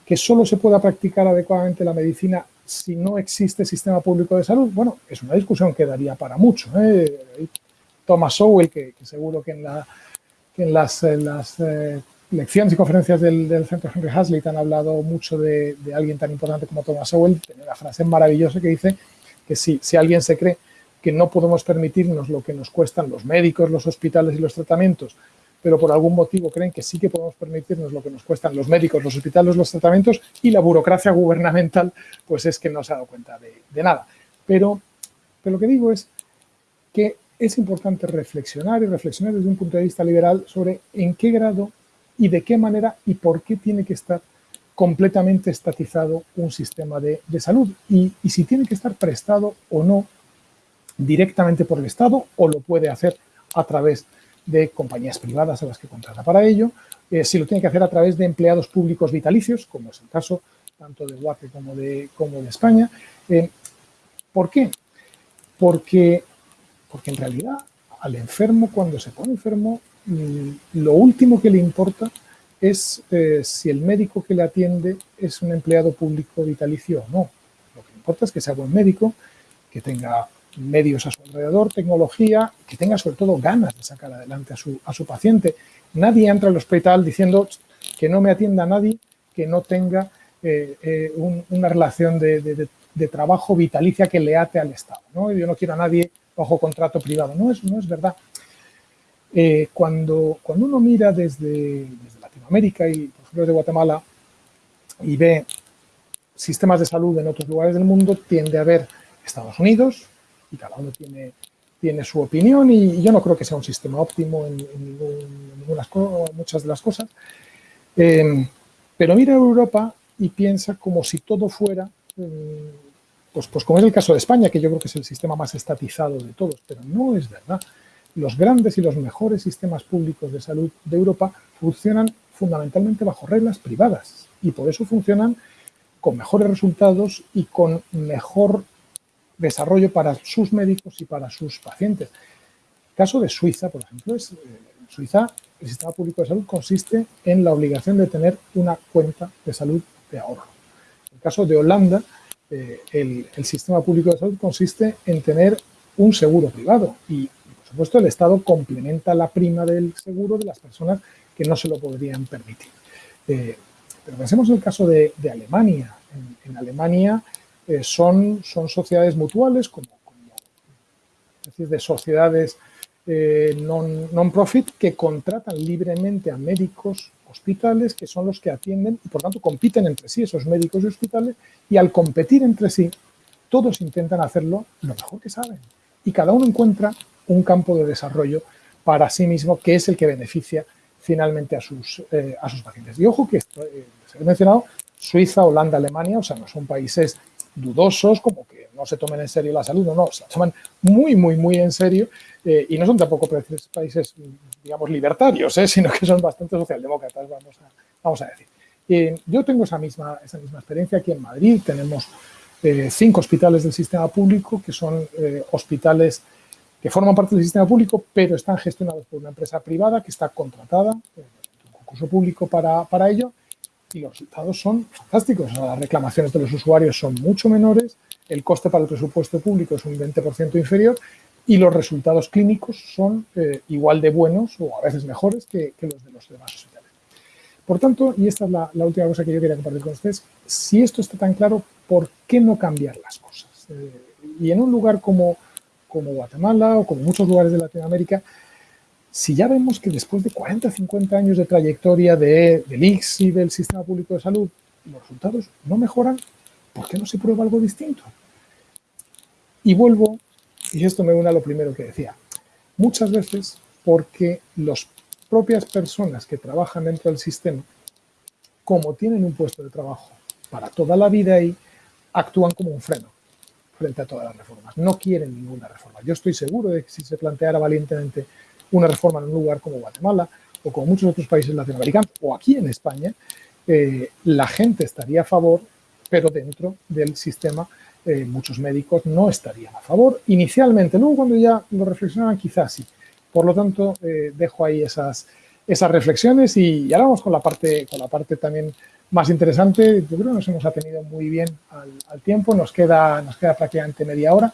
que solo se pueda practicar adecuadamente la medicina si no existe sistema público de salud. Bueno, es una discusión que daría para mucho. Thomas Sowell, que, seguro que en, la, en las, las eh, lecciones y conferencias del, Centro Henry Hazlitt han hablado mucho de, alguien tan importante como Thomas Sowell, tiene una frase maravillosa que dice que si, si alguien se cree que no podemos permitirnos lo que nos cuestan los médicos, los hospitales y los tratamientos, pero por algún motivo creen que sí que podemos permitirnos lo que nos cuestan los médicos, los hospitales, los tratamientos y la burocracia gubernamental, pues es que no se ha dado cuenta de, nada. Pero lo que digo es que es importante reflexionar y reflexionar desde un punto de vista liberal sobre en qué grado y de qué manera y por qué tiene que estar completamente estatizado un sistema de, salud y, si tiene que estar prestado o no directamente por el Estado o lo puede hacer a través de compañías privadas a las que contrata para ello, eh, si lo tiene que hacer a través de empleados públicos vitalicios, como es el caso tanto de Guate como de, como de España. Eh, ¿Por qué? Porque porque en realidad al enfermo, cuando se pone enfermo, mm, lo último que le importa es eh, si el médico que le atiende es un empleado público vitalicio o no. Lo que importa es que sea buen médico, que tenga medios a su alrededor, tecnología, que tenga sobre todo ganas de sacar adelante a su, a su paciente. Nadie entra al hospital diciendo que no me atienda nadie que no tenga eh, eh, una relación de, de, trabajo vitalicia que le ate al Estado. ¿no? Yo no quiero a nadie bajo contrato privado. No es, no es verdad. Eh, cuando, cuando uno mira desde, Latinoamérica y, por ejemplo, desde Guatemala y ve sistemas de salud en otros lugares del mundo, tiende a haber Estados Unidos y cada uno tiene, tiene su opinión y, yo no creo que sea un sistema óptimo en, muchas de las cosas. Eh, pero mira Europa y piensa como si todo fuera eh, pues, pues como es el caso de España, que yo creo que es el sistema más estatizado de todos, pero no es verdad. Los grandes y los mejores sistemas públicos de salud de Europa funcionan fundamentalmente bajo reglas privadas y por eso funcionan con mejores resultados y con mejor desarrollo para sus médicos y para sus pacientes. El caso de Suiza, por ejemplo, es, eh, Suiza, el sistema público de salud consiste en la obligación de tener una cuenta de salud de ahorro. En el caso de Holanda, eh, el, sistema público de salud consiste en tener un seguro privado y, por supuesto, el Estado complementa la prima del seguro de las personas que no se lo podrían permitir. Eh, pero pensemos en el caso de, Alemania. En, Alemania eh, son, son sociedades mutuales, como, como de sociedades eh, non-profit non que contratan libremente a médicos hospitales que son los que atienden y por tanto compiten entre sí esos médicos y hospitales y al competir entre sí todos intentan hacerlo lo mejor que saben y cada uno encuentra un campo de desarrollo para sí mismo que es el que beneficia finalmente a sus, eh, a sus pacientes. Y ojo que esto, eh, ha mencionado Suiza, Holanda, Alemania, o sea, no son países dudosos, como que no se tomen en serio la salud, no, no, se toman muy, muy, muy en serio eh, y no son tampoco países, digamos, libertarios, eh, sino que son bastante socialdemócratas, vamos a, vamos a decir. Eh, yo tengo esa misma, esa misma experiencia aquí en Madrid, tenemos cinco hospitales del sistema público que son hospitales que forman parte del sistema público, pero están gestionados por una empresa privada que está contratada, un concurso público para, para ello, y los resultados son fantásticos. Las reclamaciones de los usuarios son mucho menores, el coste para el presupuesto público es un 20% inferior y los resultados clínicos son eh, igual de buenos o a veces mejores que, los de los demás hospitales. Por tanto, y esta es la, la, última cosa que yo quería compartir con ustedes, si esto está tan claro, ¿por qué no cambiar las cosas? Eh, y en un lugar como, como Guatemala o como muchos lugares de Latinoamérica, si ya vemos que después de 40 50 años de trayectoria de, del ICS y del sistema público de salud, los resultados no mejoran, ¿por qué no se prueba algo distinto? Y vuelvo, y esto me une a lo primero que decía, muchas veces porque las propias personas que trabajan dentro del sistema, como tienen un puesto de trabajo para toda la vida ahí, actúan como un freno frente a todas las reformas. No quieren ninguna reforma. Yo estoy seguro de que si se planteara valientemente una reforma en un lugar como Guatemala o como muchos otros países latinoamericanos o aquí en España, eh, la gente estaría a favor, pero dentro del sistema eh, muchos médicos no estarían a favor inicialmente. Luego cuando ya lo reflexionaban quizás sí. Por lo tanto, eh, dejo ahí esas, esas reflexiones y, y, ahora vamos con la parte, con la parte también más interesante. Yo creo que nos hemos atenido muy bien al, al tiempo, nos queda, nos queda prácticamente media hora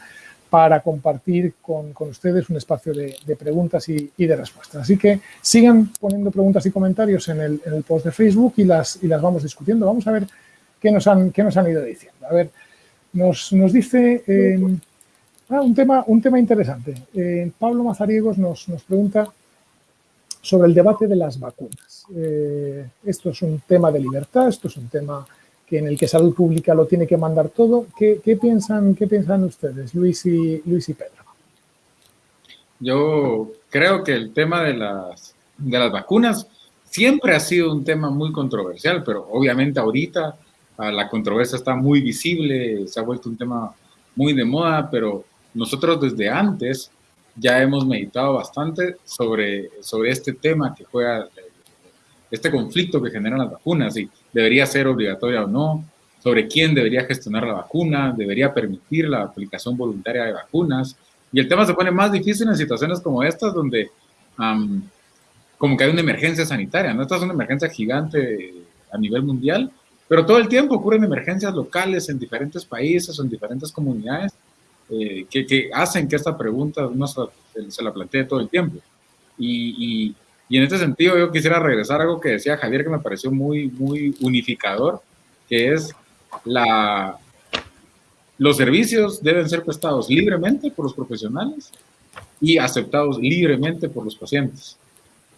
para compartir con, con ustedes un espacio de, preguntas y, y, de respuestas. Así que sigan poniendo preguntas y comentarios en el, en el post de Facebook y las, y las vamos discutiendo. Vamos a ver qué nos han, qué nos han ido diciendo. A ver, nos, nos dice eh, ah, un, tema, un tema interesante. Eh, Pablo Mazariegos nos, nos pregunta sobre el debate de las vacunas. Eh, esto es un tema de libertad, esto es un tema que en el que salud pública lo tiene que mandar todo. ¿Qué, qué piensan, qué piensan ustedes, Luis y, Luis y Pedro? Yo creo que el tema de las, de las vacunas siempre ha sido un tema muy controversial, pero obviamente ahorita ah, la controversia está muy visible, se ha vuelto un tema muy de moda, pero nosotros desde antes ya hemos meditado bastante sobre, sobre este tema que juega este conflicto que generan las vacunas, si debería ser obligatoria o no, sobre quién debería gestionar la vacuna, debería permitir la aplicación voluntaria de vacunas. Y el tema se pone más difícil en situaciones como estas, donde um, como que hay una emergencia sanitaria, ¿no? Esta es una emergencia gigante a nivel mundial, pero todo el tiempo ocurren emergencias locales en diferentes países o en diferentes comunidades eh, que, que, hacen que esta pregunta uno se, se la plantee todo el tiempo. Y, y, y en este sentido yo quisiera regresar a algo que decía Javier que me pareció muy, muy unificador, que es la, los servicios deben ser prestados libremente por los profesionales y aceptados libremente por los pacientes.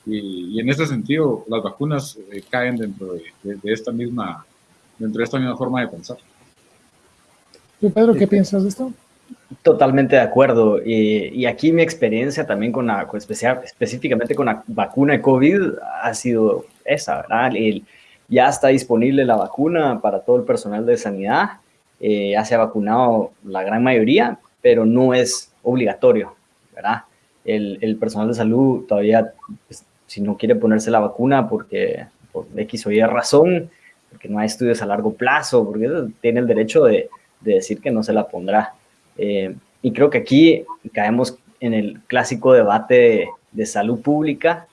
Y, y en este sentido las vacunas eh, caen dentro de, de, de, esta misma, dentro de esta misma forma de pensar. ¿Tú, Pedro, qué piensas de esto? Totalmente de acuerdo. Y, y, aquí mi experiencia también con la, con especial, específicamente con la vacuna de COVID ha sido esa, ¿verdad? El, ya está disponible la vacuna para todo el personal de sanidad. eh, ya se ha vacunado la gran mayoría, pero no es obligatorio, ¿verdad? El, el personal de salud todavía, pues, si no quiere ponerse la vacuna porque por X o Y razón, porque no hay estudios a largo plazo, porque tiene el derecho de, de decir que no se la pondrá. Eh, y creo que aquí caemos en el clásico debate de, salud pública,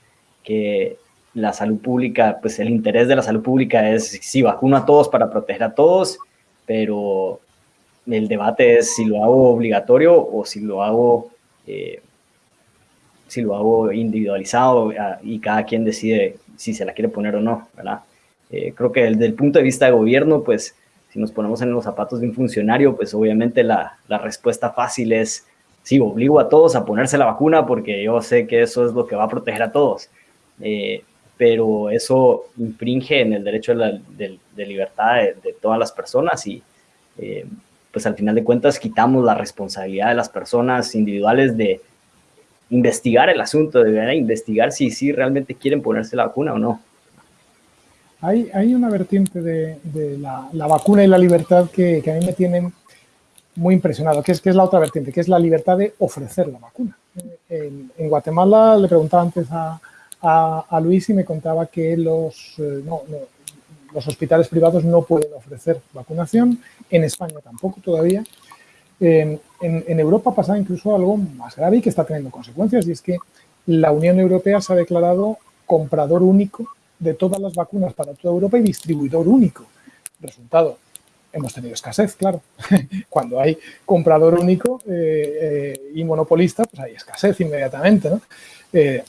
que la salud pública, pues el interés de la salud pública es si vacuno a todos para proteger a todos, pero el debate es si lo hago obligatorio o si lo hago, eh, si lo hago individualizado ah, y cada quien decide si se la quiere poner o no, ¿verdad? Eh, creo que desde el punto de vista de gobierno, pues si nos ponemos en los zapatos de un funcionario, pues obviamente la, la respuesta fácil es, sí, obligo a todos a ponerse la vacuna porque yo sé que eso es lo que va a proteger a todos. Eh, pero eso infringe en el derecho de, libertad de, todas las personas y eh, pues al final de cuentas quitamos la responsabilidad de las personas individuales de investigar el asunto, de investigar si, si realmente quieren ponerse la vacuna o no. Hay, hay una vertiente de, la, vacuna y la libertad que, a mí me tienen muy impresionado, que es, que es la otra vertiente, que es la libertad de ofrecer la vacuna. En, Guatemala le preguntaba antes a, Luis y me contaba que los, eh, los hospitales privados no pueden ofrecer vacunación, en España tampoco todavía. En, en, Europa pasa incluso algo más grave y que está teniendo consecuencias, y es que la Unión Europea se ha declarado comprador único de todas las vacunas para toda Europa y distribuidor único. Resultado, hemos tenido escasez, claro. Cuando hay comprador único eh, eh, y monopolista, pues hay escasez inmediatamente. Eh,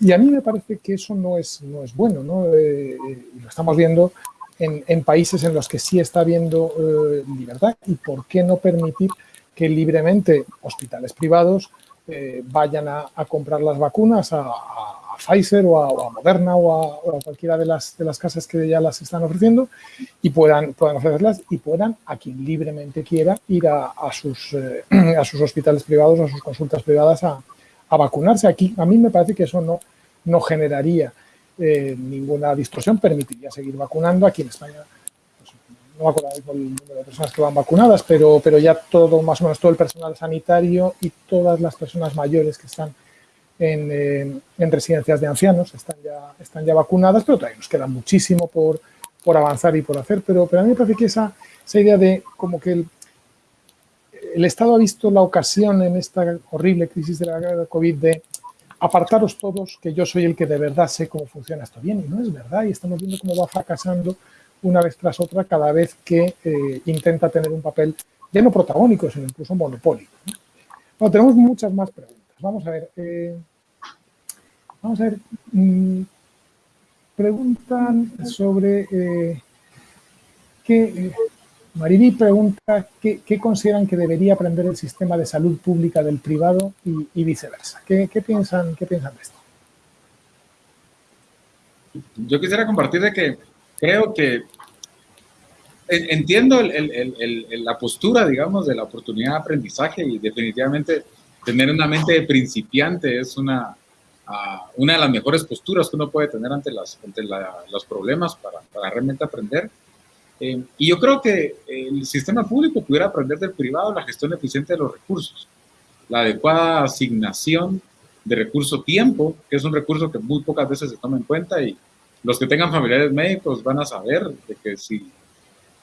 y a mí me parece que eso no es, no es bueno, ¿no? Lo estamos viendo en, en, países en los que sí está habiendo libertad y por qué no permitir que libremente hospitales privados vayan a, comprar las vacunas a Pfizer o a, a Moderna o a, a, cualquiera de las, de las casas que ya las están ofreciendo y puedan, puedan ofrecerlas y puedan, a quien libremente quiera, ir a, sus, eh, a sus hospitales privados, a sus consultas privadas a, vacunarse. Aquí a mí me parece que eso no, no generaría eh, ninguna distorsión, permitiría seguir vacunando. Aquí en España pues, no me acuerdo el número de personas que van vacunadas, pero, pero ya todo, más o menos todo el personal sanitario y todas las personas mayores que están en, eh, en, residencias de ancianos, están ya, están ya vacunadas, pero todavía nos queda muchísimo por, por avanzar y por hacer, pero, pero a mí me parece que esa, esa idea de como que el, el Estado ha visto la ocasión en esta horrible crisis de la COVID de apartaros todos, que yo soy el que de verdad sé cómo funciona esto bien, y no es verdad, y estamos viendo cómo va fracasando una vez tras otra cada vez que eh, intenta tener un papel ya no protagónico, sino incluso monopólico. ¿no? Bueno, tenemos muchas más preguntas. Vamos a ver. Eh, vamos a ver. Mmm, preguntan sobre eh, qué. Eh, Mariví pregunta qué, consideran que debería aprender el sistema de salud pública del privado y, viceversa. ¿Qué, ¿Qué, piensan, ¿Qué piensan de esto? Yo quisiera compartir de que creo que entiendo la postura, digamos, de la oportunidad de aprendizaje y definitivamente tener una mente de principiante es una, uh, una de las mejores posturas que uno puede tener ante, las, ante la, los problemas para, para, realmente aprender. Eh, y yo creo que el sistema público pudiera aprender del privado la gestión eficiente de los recursos, la adecuada asignación de recurso tiempo, que es un recurso que muy pocas veces se toma en cuenta y los que tengan familiares médicos van a saber de que si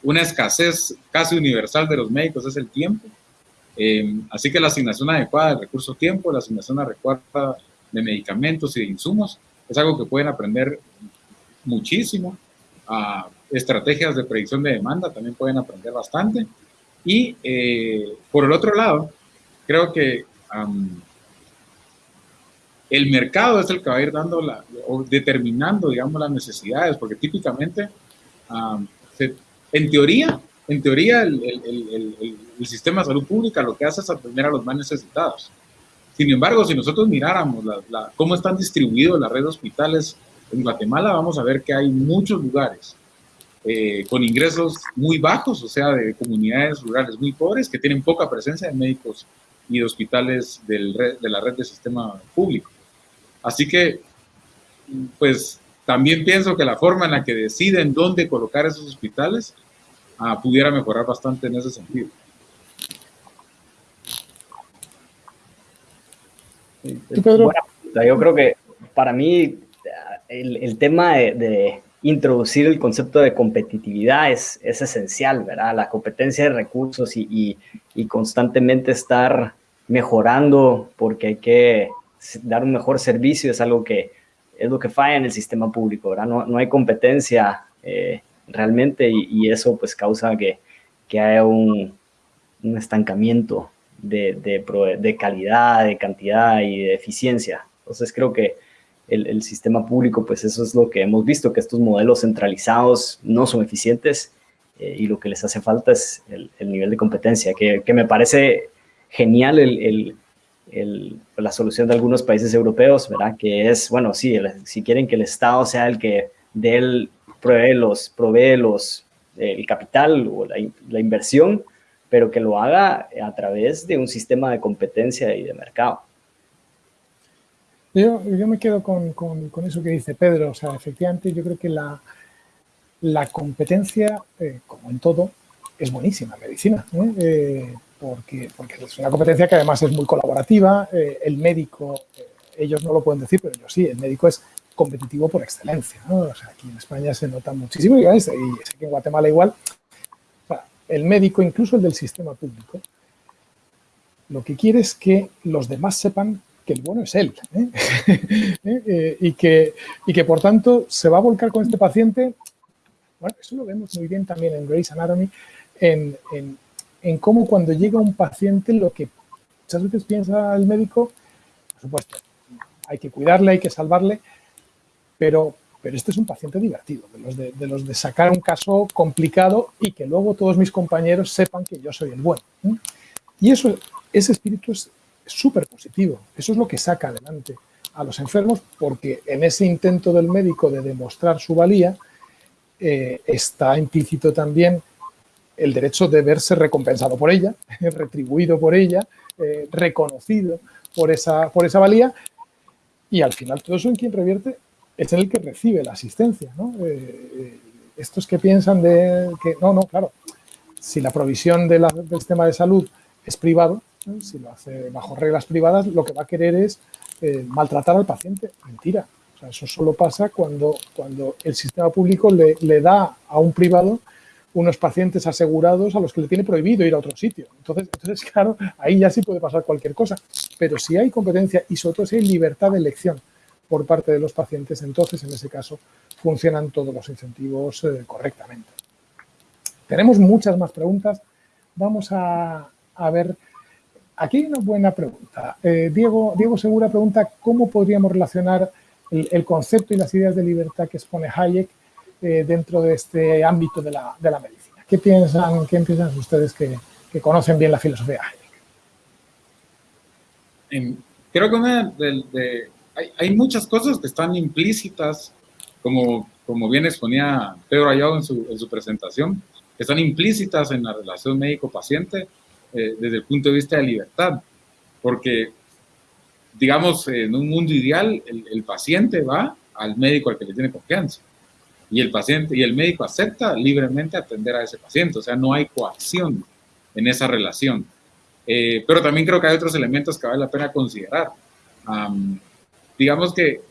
una escasez casi universal de los médicos es el tiempo, eh, así que la asignación adecuada del recurso tiempo, la asignación adecuada de medicamentos y de insumos, es algo que pueden aprender muchísimo. Uh, estrategias de predicción de demanda también pueden aprender bastante. Y eh, por el otro lado, creo que um, el mercado es el que va a ir dando la, o determinando, digamos, las necesidades, porque típicamente, um, se, en teoría, en teoría el, el, el, el, sistema de salud pública lo que hace es atender a los más necesitados. Sin embargo, si nosotros miráramos la, la, cómo están distribuidos las redes de hospitales en Guatemala, vamos a ver que hay muchos lugares eh, con ingresos muy bajos, o sea, de comunidades rurales muy pobres que tienen poca presencia de médicos y de hospitales del red, de la red de sistema público. Así que, pues, también pienso que la forma en la que deciden dónde colocar esos hospitales ah, pudiera mejorar bastante en ese sentido. yo creo que para mí el, tema de, introducir el concepto de competitividad es, es esencial, ¿verdad? La competencia de recursos y, y, constantemente estar mejorando porque hay que dar un mejor servicio es algo que es lo que falla en el sistema público, ¿verdad? No, no hay competencia eh, realmente y, eso pues causa que, que haya un, estancamiento de, de, calidad, de cantidad y de eficiencia. Entonces creo que el, sistema público, pues eso es lo que hemos visto, que estos modelos centralizados no son eficientes eh, y lo que les hace falta es el, el nivel de competencia, que, que, me parece genial el, la solución de algunos países europeos, ¿verdad? Que es, bueno, sí, si quieren que el Estado sea el que dé el, provee los, provee los, el capital o la, la inversión, pero que lo haga a través de un sistema de competencia y de mercado. Yo, yo me quedo con, con, con, eso que dice Pedro, o sea, efectivamente yo creo que la, la competencia, eh, como en todo, es buenísima en medicina, ¿eh? Eh, porque, porque es una competencia que además es muy colaborativa, eh, el médico, eh, ellos no lo pueden decir, pero yo sí, el médico es competitivo por excelencia. O sea, aquí en España se nota muchísimo y, sé que en Guatemala igual, el médico, incluso el del sistema público, lo que quiere es que los demás sepan que el bueno es él ¿eh? ¿Eh? y, que, y que por tanto se va a volcar con este paciente. Bueno, eso lo vemos muy bien también en Grey's Anatomy, en, en, en, cómo cuando llega un paciente lo que muchas veces piensa el médico, por supuesto, hay que cuidarle, hay que salvarle, pero, pero este es un paciente divertido, de los de, de los de sacar un caso complicado y que luego todos mis compañeros sepan que yo soy el bueno. Y eso, ese espíritu es súper positivo. Eso es lo que saca adelante a los enfermos porque en ese intento del médico de demostrar su valía eh, está implícito también el derecho de verse recompensado por ella, retribuido por ella, eh, reconocido por esa, por esa valía y al final todo eso en quien revierte es el que recibe la asistencia. ¿no? Eh, estos que piensan de que no, no, claro, si la provisión del sistema de salud es privado, si lo hace bajo reglas privadas, lo que va a querer es eh, maltratar al paciente. Mentira. O sea, eso solo pasa cuando, cuando el sistema público le, le, da a un privado unos pacientes asegurados a los que le tiene prohibido ir a otro sitio. Entonces, entonces, claro, ahí ya sí puede pasar cualquier cosa. Pero si hay competencia y sobre todo si hay libertad de elección por parte de los pacientes, entonces en ese caso funcionan todos los incentivos eh, correctamente. Tenemos muchas más preguntas. Vamos a, a ver Aquí hay una buena pregunta. Eh, Diego, Diego Segura pregunta cómo podríamos relacionar el, concepto y las ideas de libertad que expone Hayek eh, dentro de este ámbito de la, de la, medicina. ¿Qué piensan, qué piensan ustedes que, que conocen bien la filosofía de Hayek? Creo que una de, hay, hay, muchas cosas que están implícitas, como, como bien exponía Pedro Ayado en su, en su presentación, que están implícitas en la relación médico-paciente, eh, desde el punto de vista de libertad, porque, digamos, en un mundo ideal, el, el, paciente va al médico al que le tiene confianza y el paciente y el médico acepta libremente atender a ese paciente, o sea, no hay coacción en esa relación. Eh, pero también creo que hay otros elementos que vale la pena considerar. Um, digamos que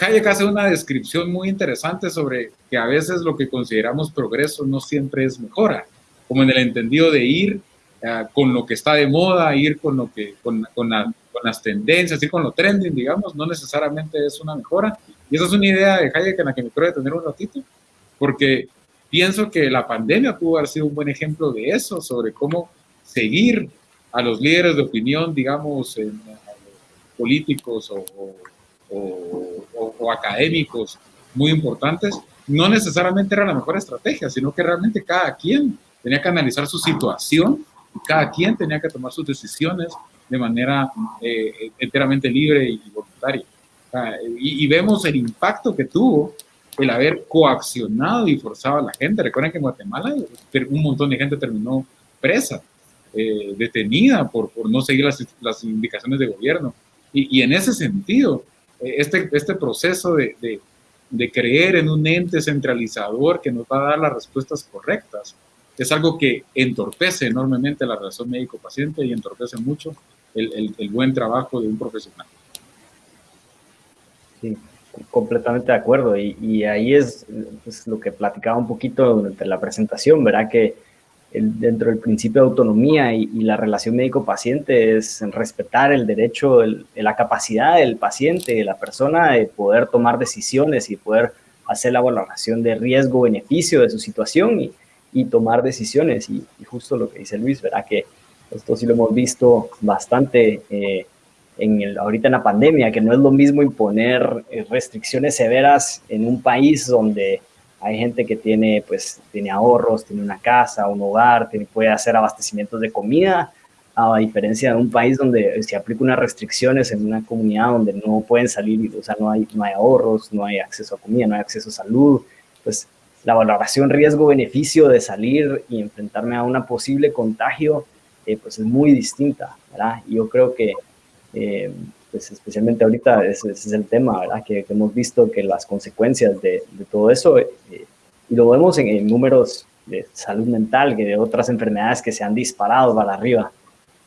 Hayek hace una descripción muy interesante sobre que a veces lo que consideramos progreso no siempre es mejora como en el entendido de ir uh, con lo que está de moda, ir con, lo que, con, con, la, con, las tendencias, ir con lo trending, digamos, no necesariamente es una mejora. Y esa es una idea de Hayek en la que me quiero detener un ratito, porque pienso que la pandemia pudo haber sido un buen ejemplo de eso, sobre cómo seguir a los líderes de opinión, digamos, en, políticos o, o, o, o académicos muy importantes, no necesariamente era la mejor estrategia, sino que realmente cada quien tenía que analizar su situación y cada quien tenía que tomar sus decisiones de manera eh, enteramente libre y voluntaria. y, y, vemos el impacto que tuvo el haber coaccionado y forzado a la gente. Recuerden que en Guatemala un montón de gente terminó presa, eh, detenida por, por, no seguir las, las indicaciones de gobierno. Y, y, en ese sentido, eh, este, este proceso de, de, de creer en un ente centralizador que nos va a dar las respuestas correctas, es algo que entorpece enormemente la relación médico-paciente y entorpece mucho el, el, buen trabajo de un profesional. Sí, completamente de acuerdo. Y, y ahí es, es, lo que platicaba un poquito durante la presentación, ¿verdad? Que dentro del principio de autonomía y, la relación médico-paciente es respetar el derecho, la capacidad del paciente, de la persona de poder tomar decisiones y poder hacer la valoración de riesgo-beneficio de su situación y, y tomar decisiones. Y, justo lo que dice Luis, ¿verdad? Que esto sí lo hemos visto bastante eh, en el, ahorita en la pandemia, que no es lo mismo imponer eh, restricciones severas en un país donde hay gente que tiene, pues, tiene ahorros, tiene una casa, un hogar, tiene, puede hacer abastecimientos de comida, a diferencia de un país donde se aplica unas restricciones en una comunidad donde no pueden salir, o sea, no hay, no hay ahorros, no hay acceso a comida, no hay acceso a salud, pues la valoración riesgo-beneficio de salir y enfrentarme a una posible contagio, eh, pues es muy distinta, ¿verdad? Y yo creo que eh, pues especialmente ahorita ese, es el tema, ¿verdad? Que, hemos visto que las consecuencias de, todo eso, eh, y lo vemos en, números de salud mental, que de otras enfermedades que se han disparado para arriba,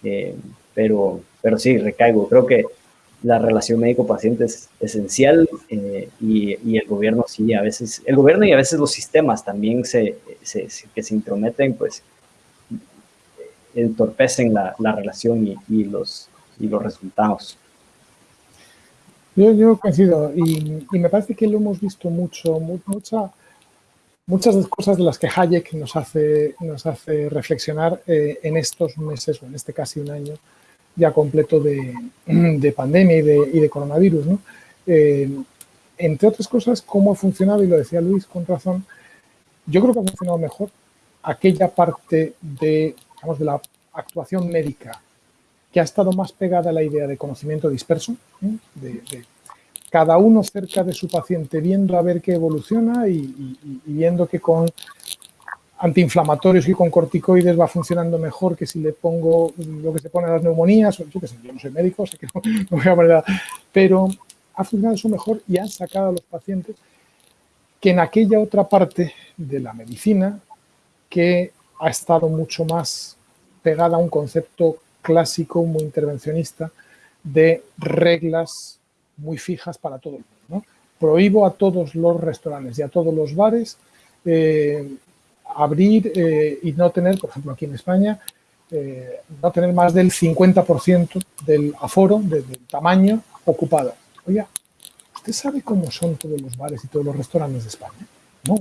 eh, pero, pero sí, recaigo, creo que la relación médico-paciente es esencial eh, y, el gobierno sí, a veces, el gobierno y a veces los sistemas también se, que se intrometen, pues entorpecen la, la relación y, los, y los resultados. Yo, yo coincido y, me parece que lo hemos visto mucho, mucha, muchas cosas de las que Hayek nos hace, nos hace reflexionar eh, en estos meses, o en este casi un año ya completo de, de pandemia y de, y de coronavirus. Eh, entre otras cosas, cómo ha funcionado, y lo decía Luis con razón, yo creo que ha funcionado mejor aquella parte de, digamos, de la actuación médica que ha estado más pegada a la idea de conocimiento disperso, de, cada uno cerca de su paciente viendo a ver qué evoluciona y, viendo que con antiinflamatorios y con corticoides va funcionando mejor que si le pongo lo que se pone a las neumonías, yo, sé, yo no soy médico, sé que no, voy a poner pero ha funcionado eso mejor y han sacado a los pacientes que en aquella otra parte de la medicina que ha estado mucho más pegada a un concepto clásico, muy intervencionista, de reglas muy fijas para todo el mundo. Prohíbo a todos los restaurantes y a todos los bares eh, abrir eh, y no tener, por ejemplo, aquí en España, eh, no tener más del 50% del aforo, del, tamaño ocupado. Oiga, ¿usted sabe cómo son todos los bares y todos los restaurantes de España? No.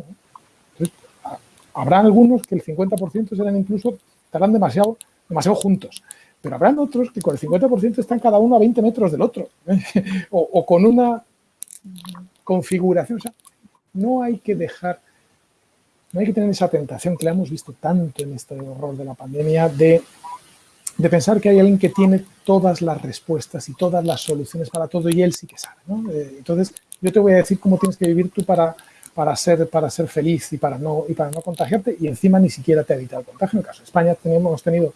habrá algunos que el 50% serán incluso, estarán demasiado, demasiado juntos. Pero habrán otros que con el 50% están cada uno a 20 metros del otro. o, con una configuración. O sea, no hay que dejar, no hay que tener esa tentación que la hemos visto tanto en este horror de la pandemia de, de pensar que hay alguien que tiene todas las respuestas y todas las soluciones para todo y él sí que sabe. Eh, entonces, yo te voy a decir cómo tienes que vivir tú para, para, ser, para ser feliz y para, no, y para no contagiarte y encima ni siquiera te evita el contagio. En el caso de España tenemos, hemos tenido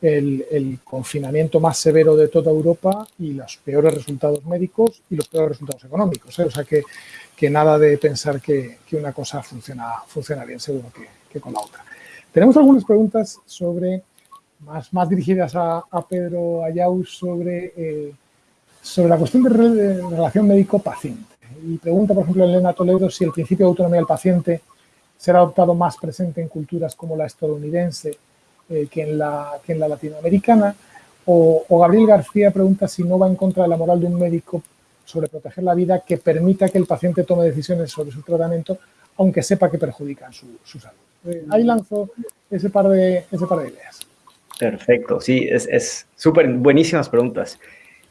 el, confinamiento más severo de toda Europa y los peores resultados médicos y los peores resultados económicos. ¿eh? O sea que, nada de pensar que, una cosa funciona, bien, seguro que, que, con la otra. Tenemos algunas preguntas sobre, más, dirigidas a, Pedro Ayau sobre, eh, sobre la cuestión de, relación médico-paciente. Y pregunta, por ejemplo, Elena Toledo si el principio de autonomía del paciente será adoptado más presente en culturas como la estadounidense eh, que, en la, que en la latinoamericana. O, Gabriel García pregunta si no va en contra de la moral de un médico sobre proteger la vida que permita que el paciente tome decisiones sobre su tratamiento, aunque sepa que perjudican su, salud. Eh, ahí lanzo ese par de, ese par de ideas. Perfecto, sí, es súper buenísimas preguntas.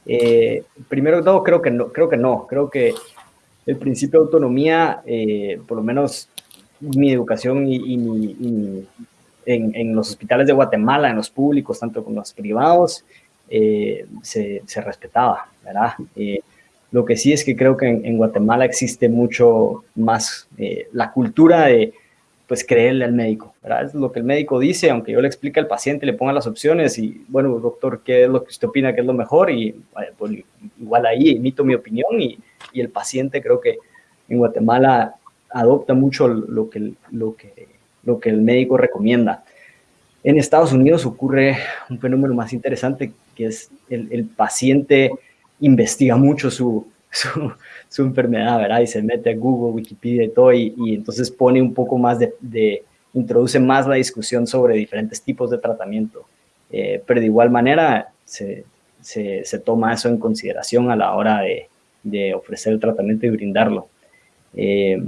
Eh, primero todo, creo que no, creo que no, creo que el principio de autonomía, por lo menos mi educación y, mi, en, los hospitales de Guatemala, en los públicos, tanto como los privados, eh, se, respetaba, ¿verdad? Eh, lo que sí es que creo que en, Guatemala existe mucho más eh, la cultura de, pues, creerle al médico, ¿verdad? Es lo que el médico dice, aunque yo le explique al paciente, le ponga las opciones y, bueno, doctor, ¿qué es lo que usted opina que es lo mejor? Y pues, igual ahí emito mi opinión y, y el paciente creo que en Guatemala adopta mucho lo que, lo que, lo que el médico recomienda. En Estados Unidos ocurre un fenómeno más interesante que es el, paciente investiga mucho su, su, su, enfermedad, ¿verdad? Y se mete a Google, Wikipedia y todo, y, y entonces pone un poco más de, de, introduce más la discusión sobre diferentes tipos de tratamiento. Eh, pero de igual manera se, se, se, toma eso en consideración a la hora de, de ofrecer el tratamiento y brindarlo. Eh,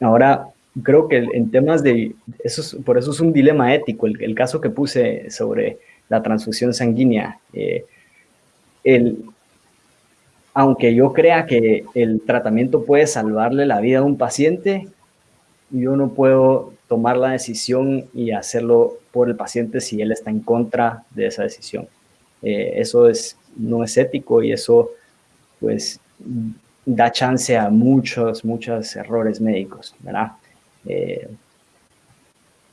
ahora, creo que en temas de, eso es, por eso es un dilema ético, el, caso que puse sobre la transfusión sanguínea. Eh, el, aunque yo crea que el tratamiento puede salvarle la vida a un paciente, yo no puedo tomar la decisión y hacerlo por el paciente si él está en contra de esa decisión. Eh, eso es, no es ético y eso pues da chance a muchos, muchos errores médicos, ¿verdad? Eh,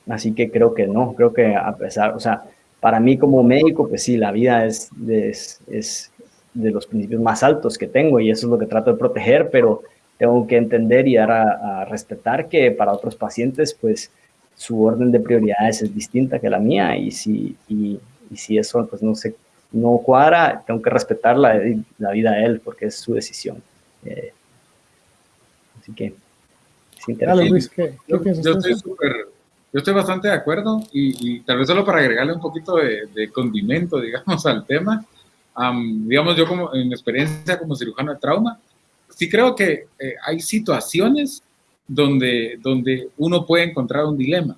así que creo que no, creo que a pesar, o sea, para mí como médico, pues sí, la vida es, es, es de los principios más altos que tengo y eso es lo que trato de proteger, pero tengo que entender y dar a, a, respetar que para otros pacientes, pues su orden de prioridades es distinta que la mía y si, y, y si eso pues no se no cuadra, tengo que respetar la, la vida de él porque es su decisión. Eh, así que interesante. Luis, ¿qué, qué yo, yo, estoy super, yo, estoy bastante de acuerdo y, y, tal vez solo para agregarle un poquito de, de condimento, digamos, al tema. Um, digamos, yo como en mi experiencia como cirujano de trauma, sí creo que eh, hay situaciones donde, donde uno puede encontrar un dilema.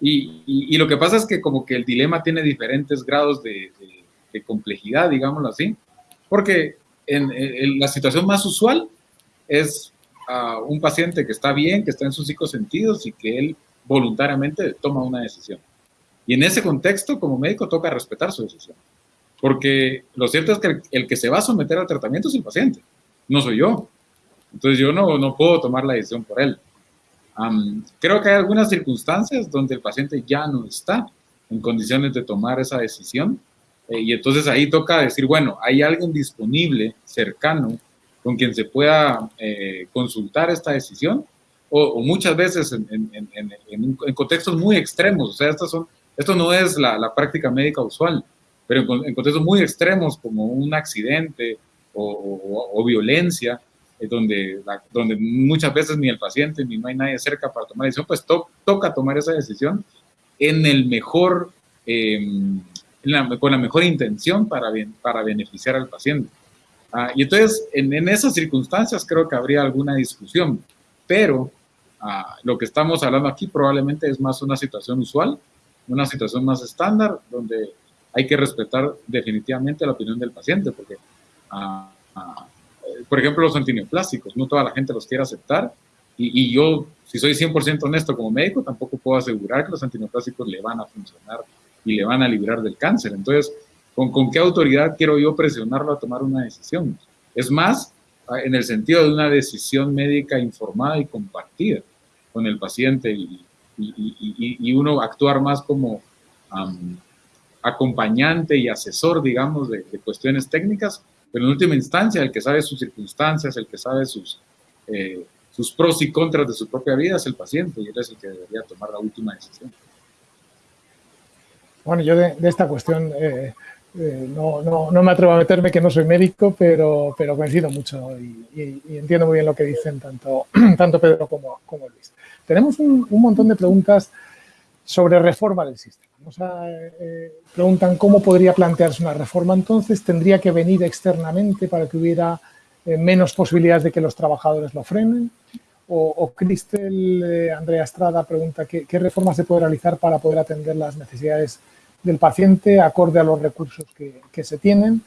Y, y, y, lo que pasa es que como que el dilema tiene diferentes grados de, de, de complejidad, digámoslo así, porque en, en, la situación más usual es uh, un paciente que está bien, que está en sus cinco sentidos y que él voluntariamente toma una decisión. Y en ese contexto, como médico, toca respetar su decisión. Porque lo cierto es que el, que se va a someter al tratamiento es el paciente, no soy yo. Entonces yo no, no puedo tomar la decisión por él. Creo que hay algunas circunstancias donde el paciente ya no está en condiciones de tomar esa decisión eh, y entonces ahí toca decir, bueno, hay alguien disponible, cercano, con quien se pueda eh, consultar esta decisión o, muchas veces en, contextos muy extremos, o sea, esto no es la, la práctica médica usual pero en, contextos muy extremos como un accidente o, violencia, eh, donde, la, donde muchas veces ni el paciente ni no hay nadie cerca para tomar decisión, pues to, toca tomar esa decisión en el mejor, la, con la mejor intención para, para beneficiar al paciente. Ah, y entonces, en, en, esas circunstancias creo que habría alguna discusión, pero ah, lo que estamos hablando aquí probablemente es más una situación usual, una situación más estándar, donde hay que respetar definitivamente la opinión del paciente, porque, uh, uh, por ejemplo, los antineoplásticos, no toda la gente los quiere aceptar, y, y yo, si soy 100% honesto como médico, tampoco puedo asegurar que los antineoplásticos le van a funcionar y le van a librar del cáncer. Entonces, ¿con, ¿con qué autoridad quiero yo presionarlo a tomar una decisión? Es más, en el sentido de una decisión médica informada y compartida con el paciente y, uno actuar más como acompañante y asesor, digamos, de, cuestiones técnicas, pero en última instancia el que sabe sus circunstancias, el que sabe sus, eh, sus pros y contras de su propia vida es el paciente y él es el que debería tomar la última decisión. Bueno, yo de, de esta cuestión eh, eh, no, no, no, me atrevo a meterme que no soy médico, pero, pero coincido mucho y, entiendo muy bien lo que dicen tanto, tanto Pedro como, como Luis. Tenemos un, un montón de preguntas sobre reforma del sistema. O sea, eh, preguntan cómo podría plantearse una reforma entonces, tendría que venir externamente para que hubiera eh, menos posibilidades de que los trabajadores lo frenen. O, Cristel eh, Andrea Estrada pregunta ¿qué, qué reforma se puede realizar para poder atender las necesidades del paciente acorde a los recursos que, que se tienen.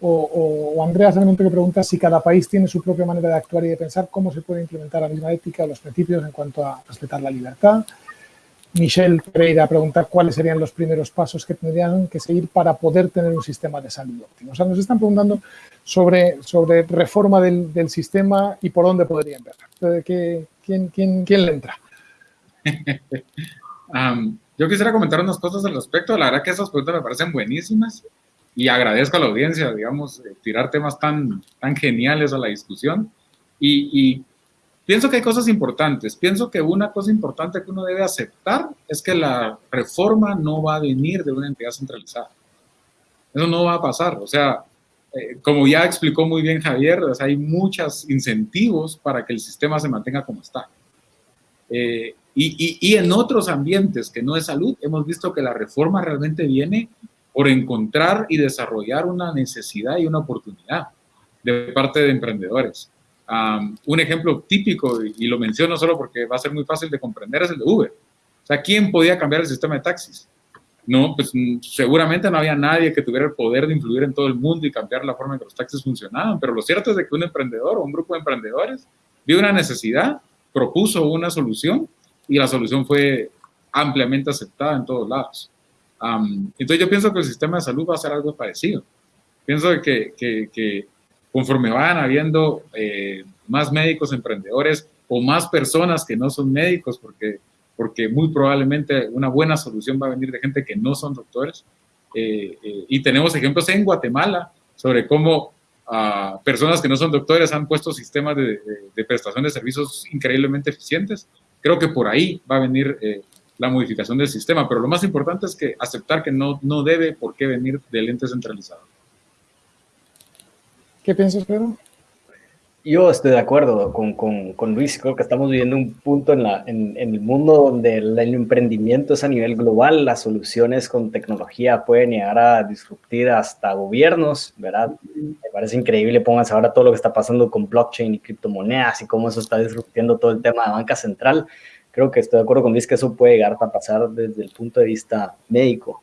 O, o, o, Andrea simplemente que pregunta si cada país tiene su propia manera de actuar y de pensar cómo se puede implementar la misma ética o los principios en cuanto a respetar la libertad. Michelle Pereira pregunta cuáles serían los primeros pasos que tendrían que seguir para poder tener un sistema de salud óptimo. O sea, nos están preguntando sobre, sobre reforma del, del sistema y por dónde podría empezar. ¿Qué, quién, quién, ¿Quién le entra? um, yo quisiera comentar unas cosas al respecto. La verdad que esas preguntas me parecen buenísimas y agradezco a la audiencia, digamos, eh, tirar temas tan, tan geniales a la discusión. Y, y pienso que hay cosas importantes. Pienso que una cosa importante que uno debe aceptar es que la reforma no va a venir de una entidad centralizada. Eso no va a pasar. O sea, eh, como ya explicó muy bien Javier, hay muchos incentivos para que el sistema se mantenga como está. Eh, y, y, en otros ambientes que no es salud, hemos visto que la reforma realmente viene por encontrar y desarrollar una necesidad y una oportunidad de parte de emprendedores. un ejemplo típico, y lo menciono solo porque va a ser muy fácil de comprender, es el de Uber. O sea, ¿quién podía cambiar el sistema de taxis? No, pues mm, seguramente no había nadie que tuviera el poder de influir en todo el mundo y cambiar la forma en que los taxis funcionaban, pero lo cierto es de que un emprendedor o un grupo de emprendedores vio una necesidad, propuso una solución y la solución fue ampliamente aceptada en todos lados. entonces yo pienso que el sistema de salud va a ser algo parecido. Pienso que, que, que conforme vayan habiendo eh, más médicos emprendedores o más personas que no son médicos, porque porque muy probablemente una buena solución va a venir de gente que no son doctores. Eh, eh, y tenemos ejemplos en Guatemala sobre cómo ah, personas que no son doctores han puesto sistemas de, prestación de servicios increíblemente eficientes. Creo que por ahí va a venir eh, la modificación del sistema, pero lo más importante es que aceptar que no, no debe por qué venir del ente centralizado. ¿Qué piensas, Pedro? Yo estoy de acuerdo con, con, Luis, creo que estamos viviendo un punto en, la, en, en, el mundo donde el, emprendimiento es a nivel global, las soluciones con tecnología pueden llegar a disruptir hasta gobiernos, ¿verdad? Me parece increíble, pónganse ahora todo lo que está pasando con blockchain y criptomonedas y cómo eso está disruptiendo todo el tema de banca central. Creo que estoy de acuerdo con Luis que eso puede llegar a pasar desde el punto de vista médico.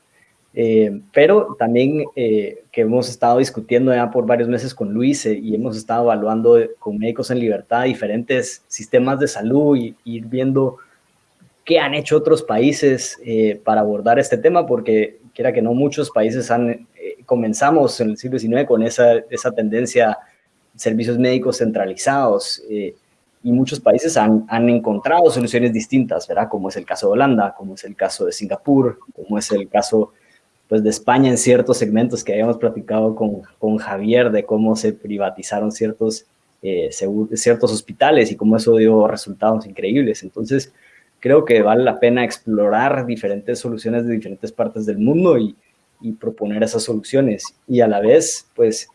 Eh, pero también eh, que hemos estado discutiendo ya por varios meses con Luis eh, y hemos estado evaluando con Médicos en Libertad diferentes sistemas de salud y, ir viendo qué han hecho otros países para abordar este tema, porque quiera que no, muchos países han, comenzamos en el siglo XIX con esa, esa tendencia servicios médicos centralizados y muchos países han, han, encontrado soluciones distintas, ¿verdad? Como es el caso de Holanda, como es el caso de Singapur, como es el caso pues de España en ciertos segmentos que habíamos platicado con, con Javier de cómo se privatizaron ciertos, eh, ciertos hospitales y cómo eso dio resultados increíbles. Entonces, creo que vale la pena explorar diferentes soluciones de diferentes partes del mundo y, y proponer esas soluciones y a la vez, pues,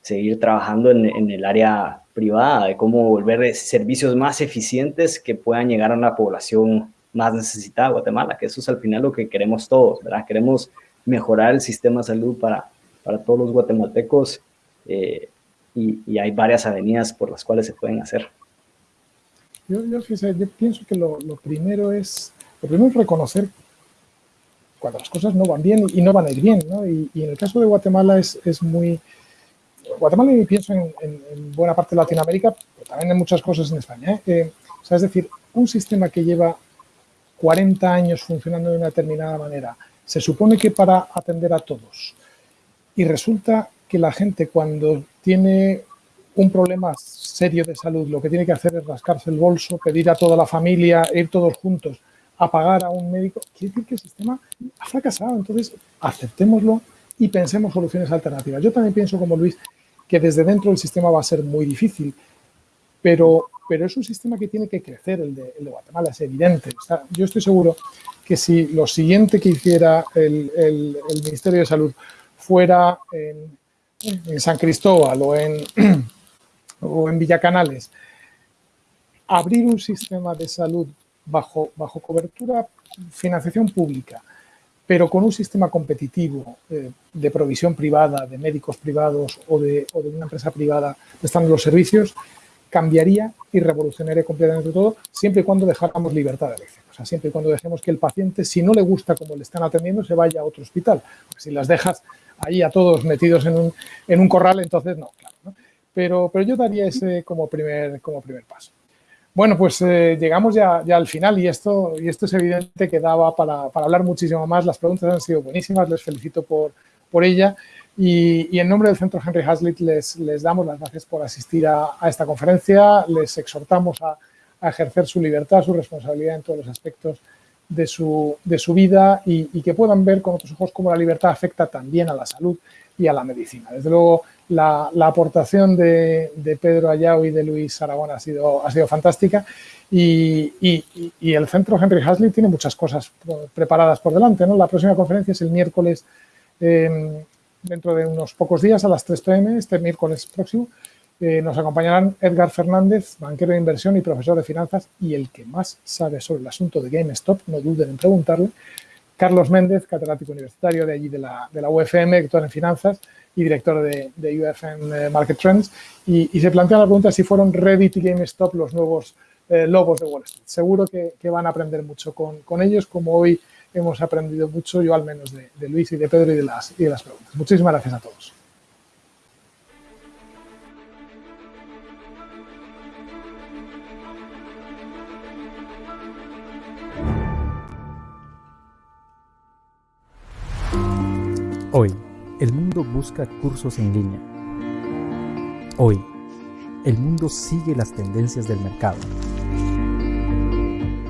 seguir trabajando en, en, el área privada, de cómo volver servicios más eficientes que puedan llegar a una población más necesitada Guatemala, que eso es al final lo que queremos todos, ¿verdad? Queremos mejorar el sistema de salud para, para todos los guatemaltecos eh, y, hay varias avenidas por las cuales se pueden hacer. Yo, yo, yo pienso que lo, lo, primero es, lo primero es reconocer cuando las cosas no van bien y no van a ir bien, ¿no? y, y, en el caso de Guatemala es, es muy... Guatemala y pienso en, en, buena parte de Latinoamérica, pero también en muchas cosas en España. ¿eh? Eh, o sea, es decir, un sistema que lleva 40 años funcionando de una determinada manera, se supone que para atender a todos. Y resulta que la gente cuando tiene un problema serio de salud, lo que tiene que hacer es rascarse el bolso, pedir a toda la familia, ir todos juntos a pagar a un médico, quiere decir que el sistema ha fracasado. Entonces, aceptémoslo y pensemos soluciones alternativas. Yo también pienso, como Luis, que desde dentro del sistema va a ser muy difícil, pero, pero es un sistema que tiene que crecer, el de, Guatemala, es evidente. Yo estoy seguro que si lo siguiente que hiciera el, Ministerio de Salud fuera en, San Cristóbal o en, o en Villacanales, abrir un sistema de salud bajo, bajo cobertura, financiación pública, pero con un sistema competitivo eh, de provisión privada, de médicos privados o de una empresa privada prestando los servicios, cambiaría y revolucionaría completamente todo, siempre y cuando dejáramos libertad de elección. O sea, siempre y cuando dejemos que el paciente, si no le gusta cómo le están atendiendo, se vaya a otro hospital. Si las dejas ahí a todos metidos en un, en un corral, entonces no, claro. Pero, pero yo daría ese como primer, como primer paso. Bueno, pues eh, llegamos ya, ya, al final y esto, y esto es evidente que daba para, para hablar muchísimo más. Las preguntas han sido buenísimas, les felicito por, por ella. Y, y, en nombre del Centro Henry Hazlitt les, les damos las gracias por asistir a, a esta conferencia, les exhortamos a, a, ejercer su libertad, su responsabilidad en todos los aspectos de su, de su vida y, que puedan ver con otros ojos cómo la libertad afecta también a la salud y a la medicina. Desde luego, la, aportación de, Pedro Ayau y de Luis Aragón ha sido, ha sido fantástica y, el centro Henry Hasley tiene muchas cosas preparadas por delante. ¿no? La próxima conferencia es el miércoles, em, dentro de unos pocos días, a las 3 pm, este miércoles próximo. Eh, nos acompañarán Edgar Fernández, banquero de inversión y profesor de finanzas y el que más sabe sobre el asunto de GameStop, no duden en preguntarle, Carlos Méndez, catedrático universitario de allí de la, de la UFM, doctor en finanzas y director de, UFM eh, Market Trends, y, se plantea la pregunta si fueron Reddit y GameStop los nuevos eh, lobos de Wall Street. Seguro que, van a aprender mucho con, ellos, como hoy hemos aprendido mucho, yo al menos, de, Luis y de Pedro y de, las, y de las preguntas. Muchísimas gracias a todos. Hoy, el mundo busca cursos en línea. Hoy, el mundo sigue las tendencias del mercado.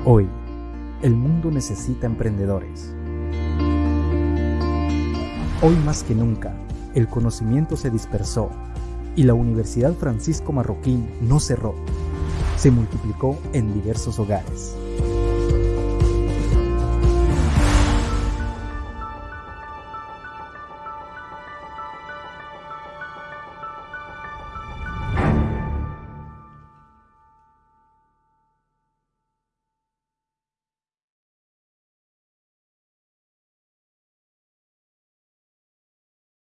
Hoy, el mundo necesita emprendedores. Hoy más que nunca, el conocimiento se dispersó y la Universidad Francisco Marroquín no cerró, se multiplicó en diversos hogares.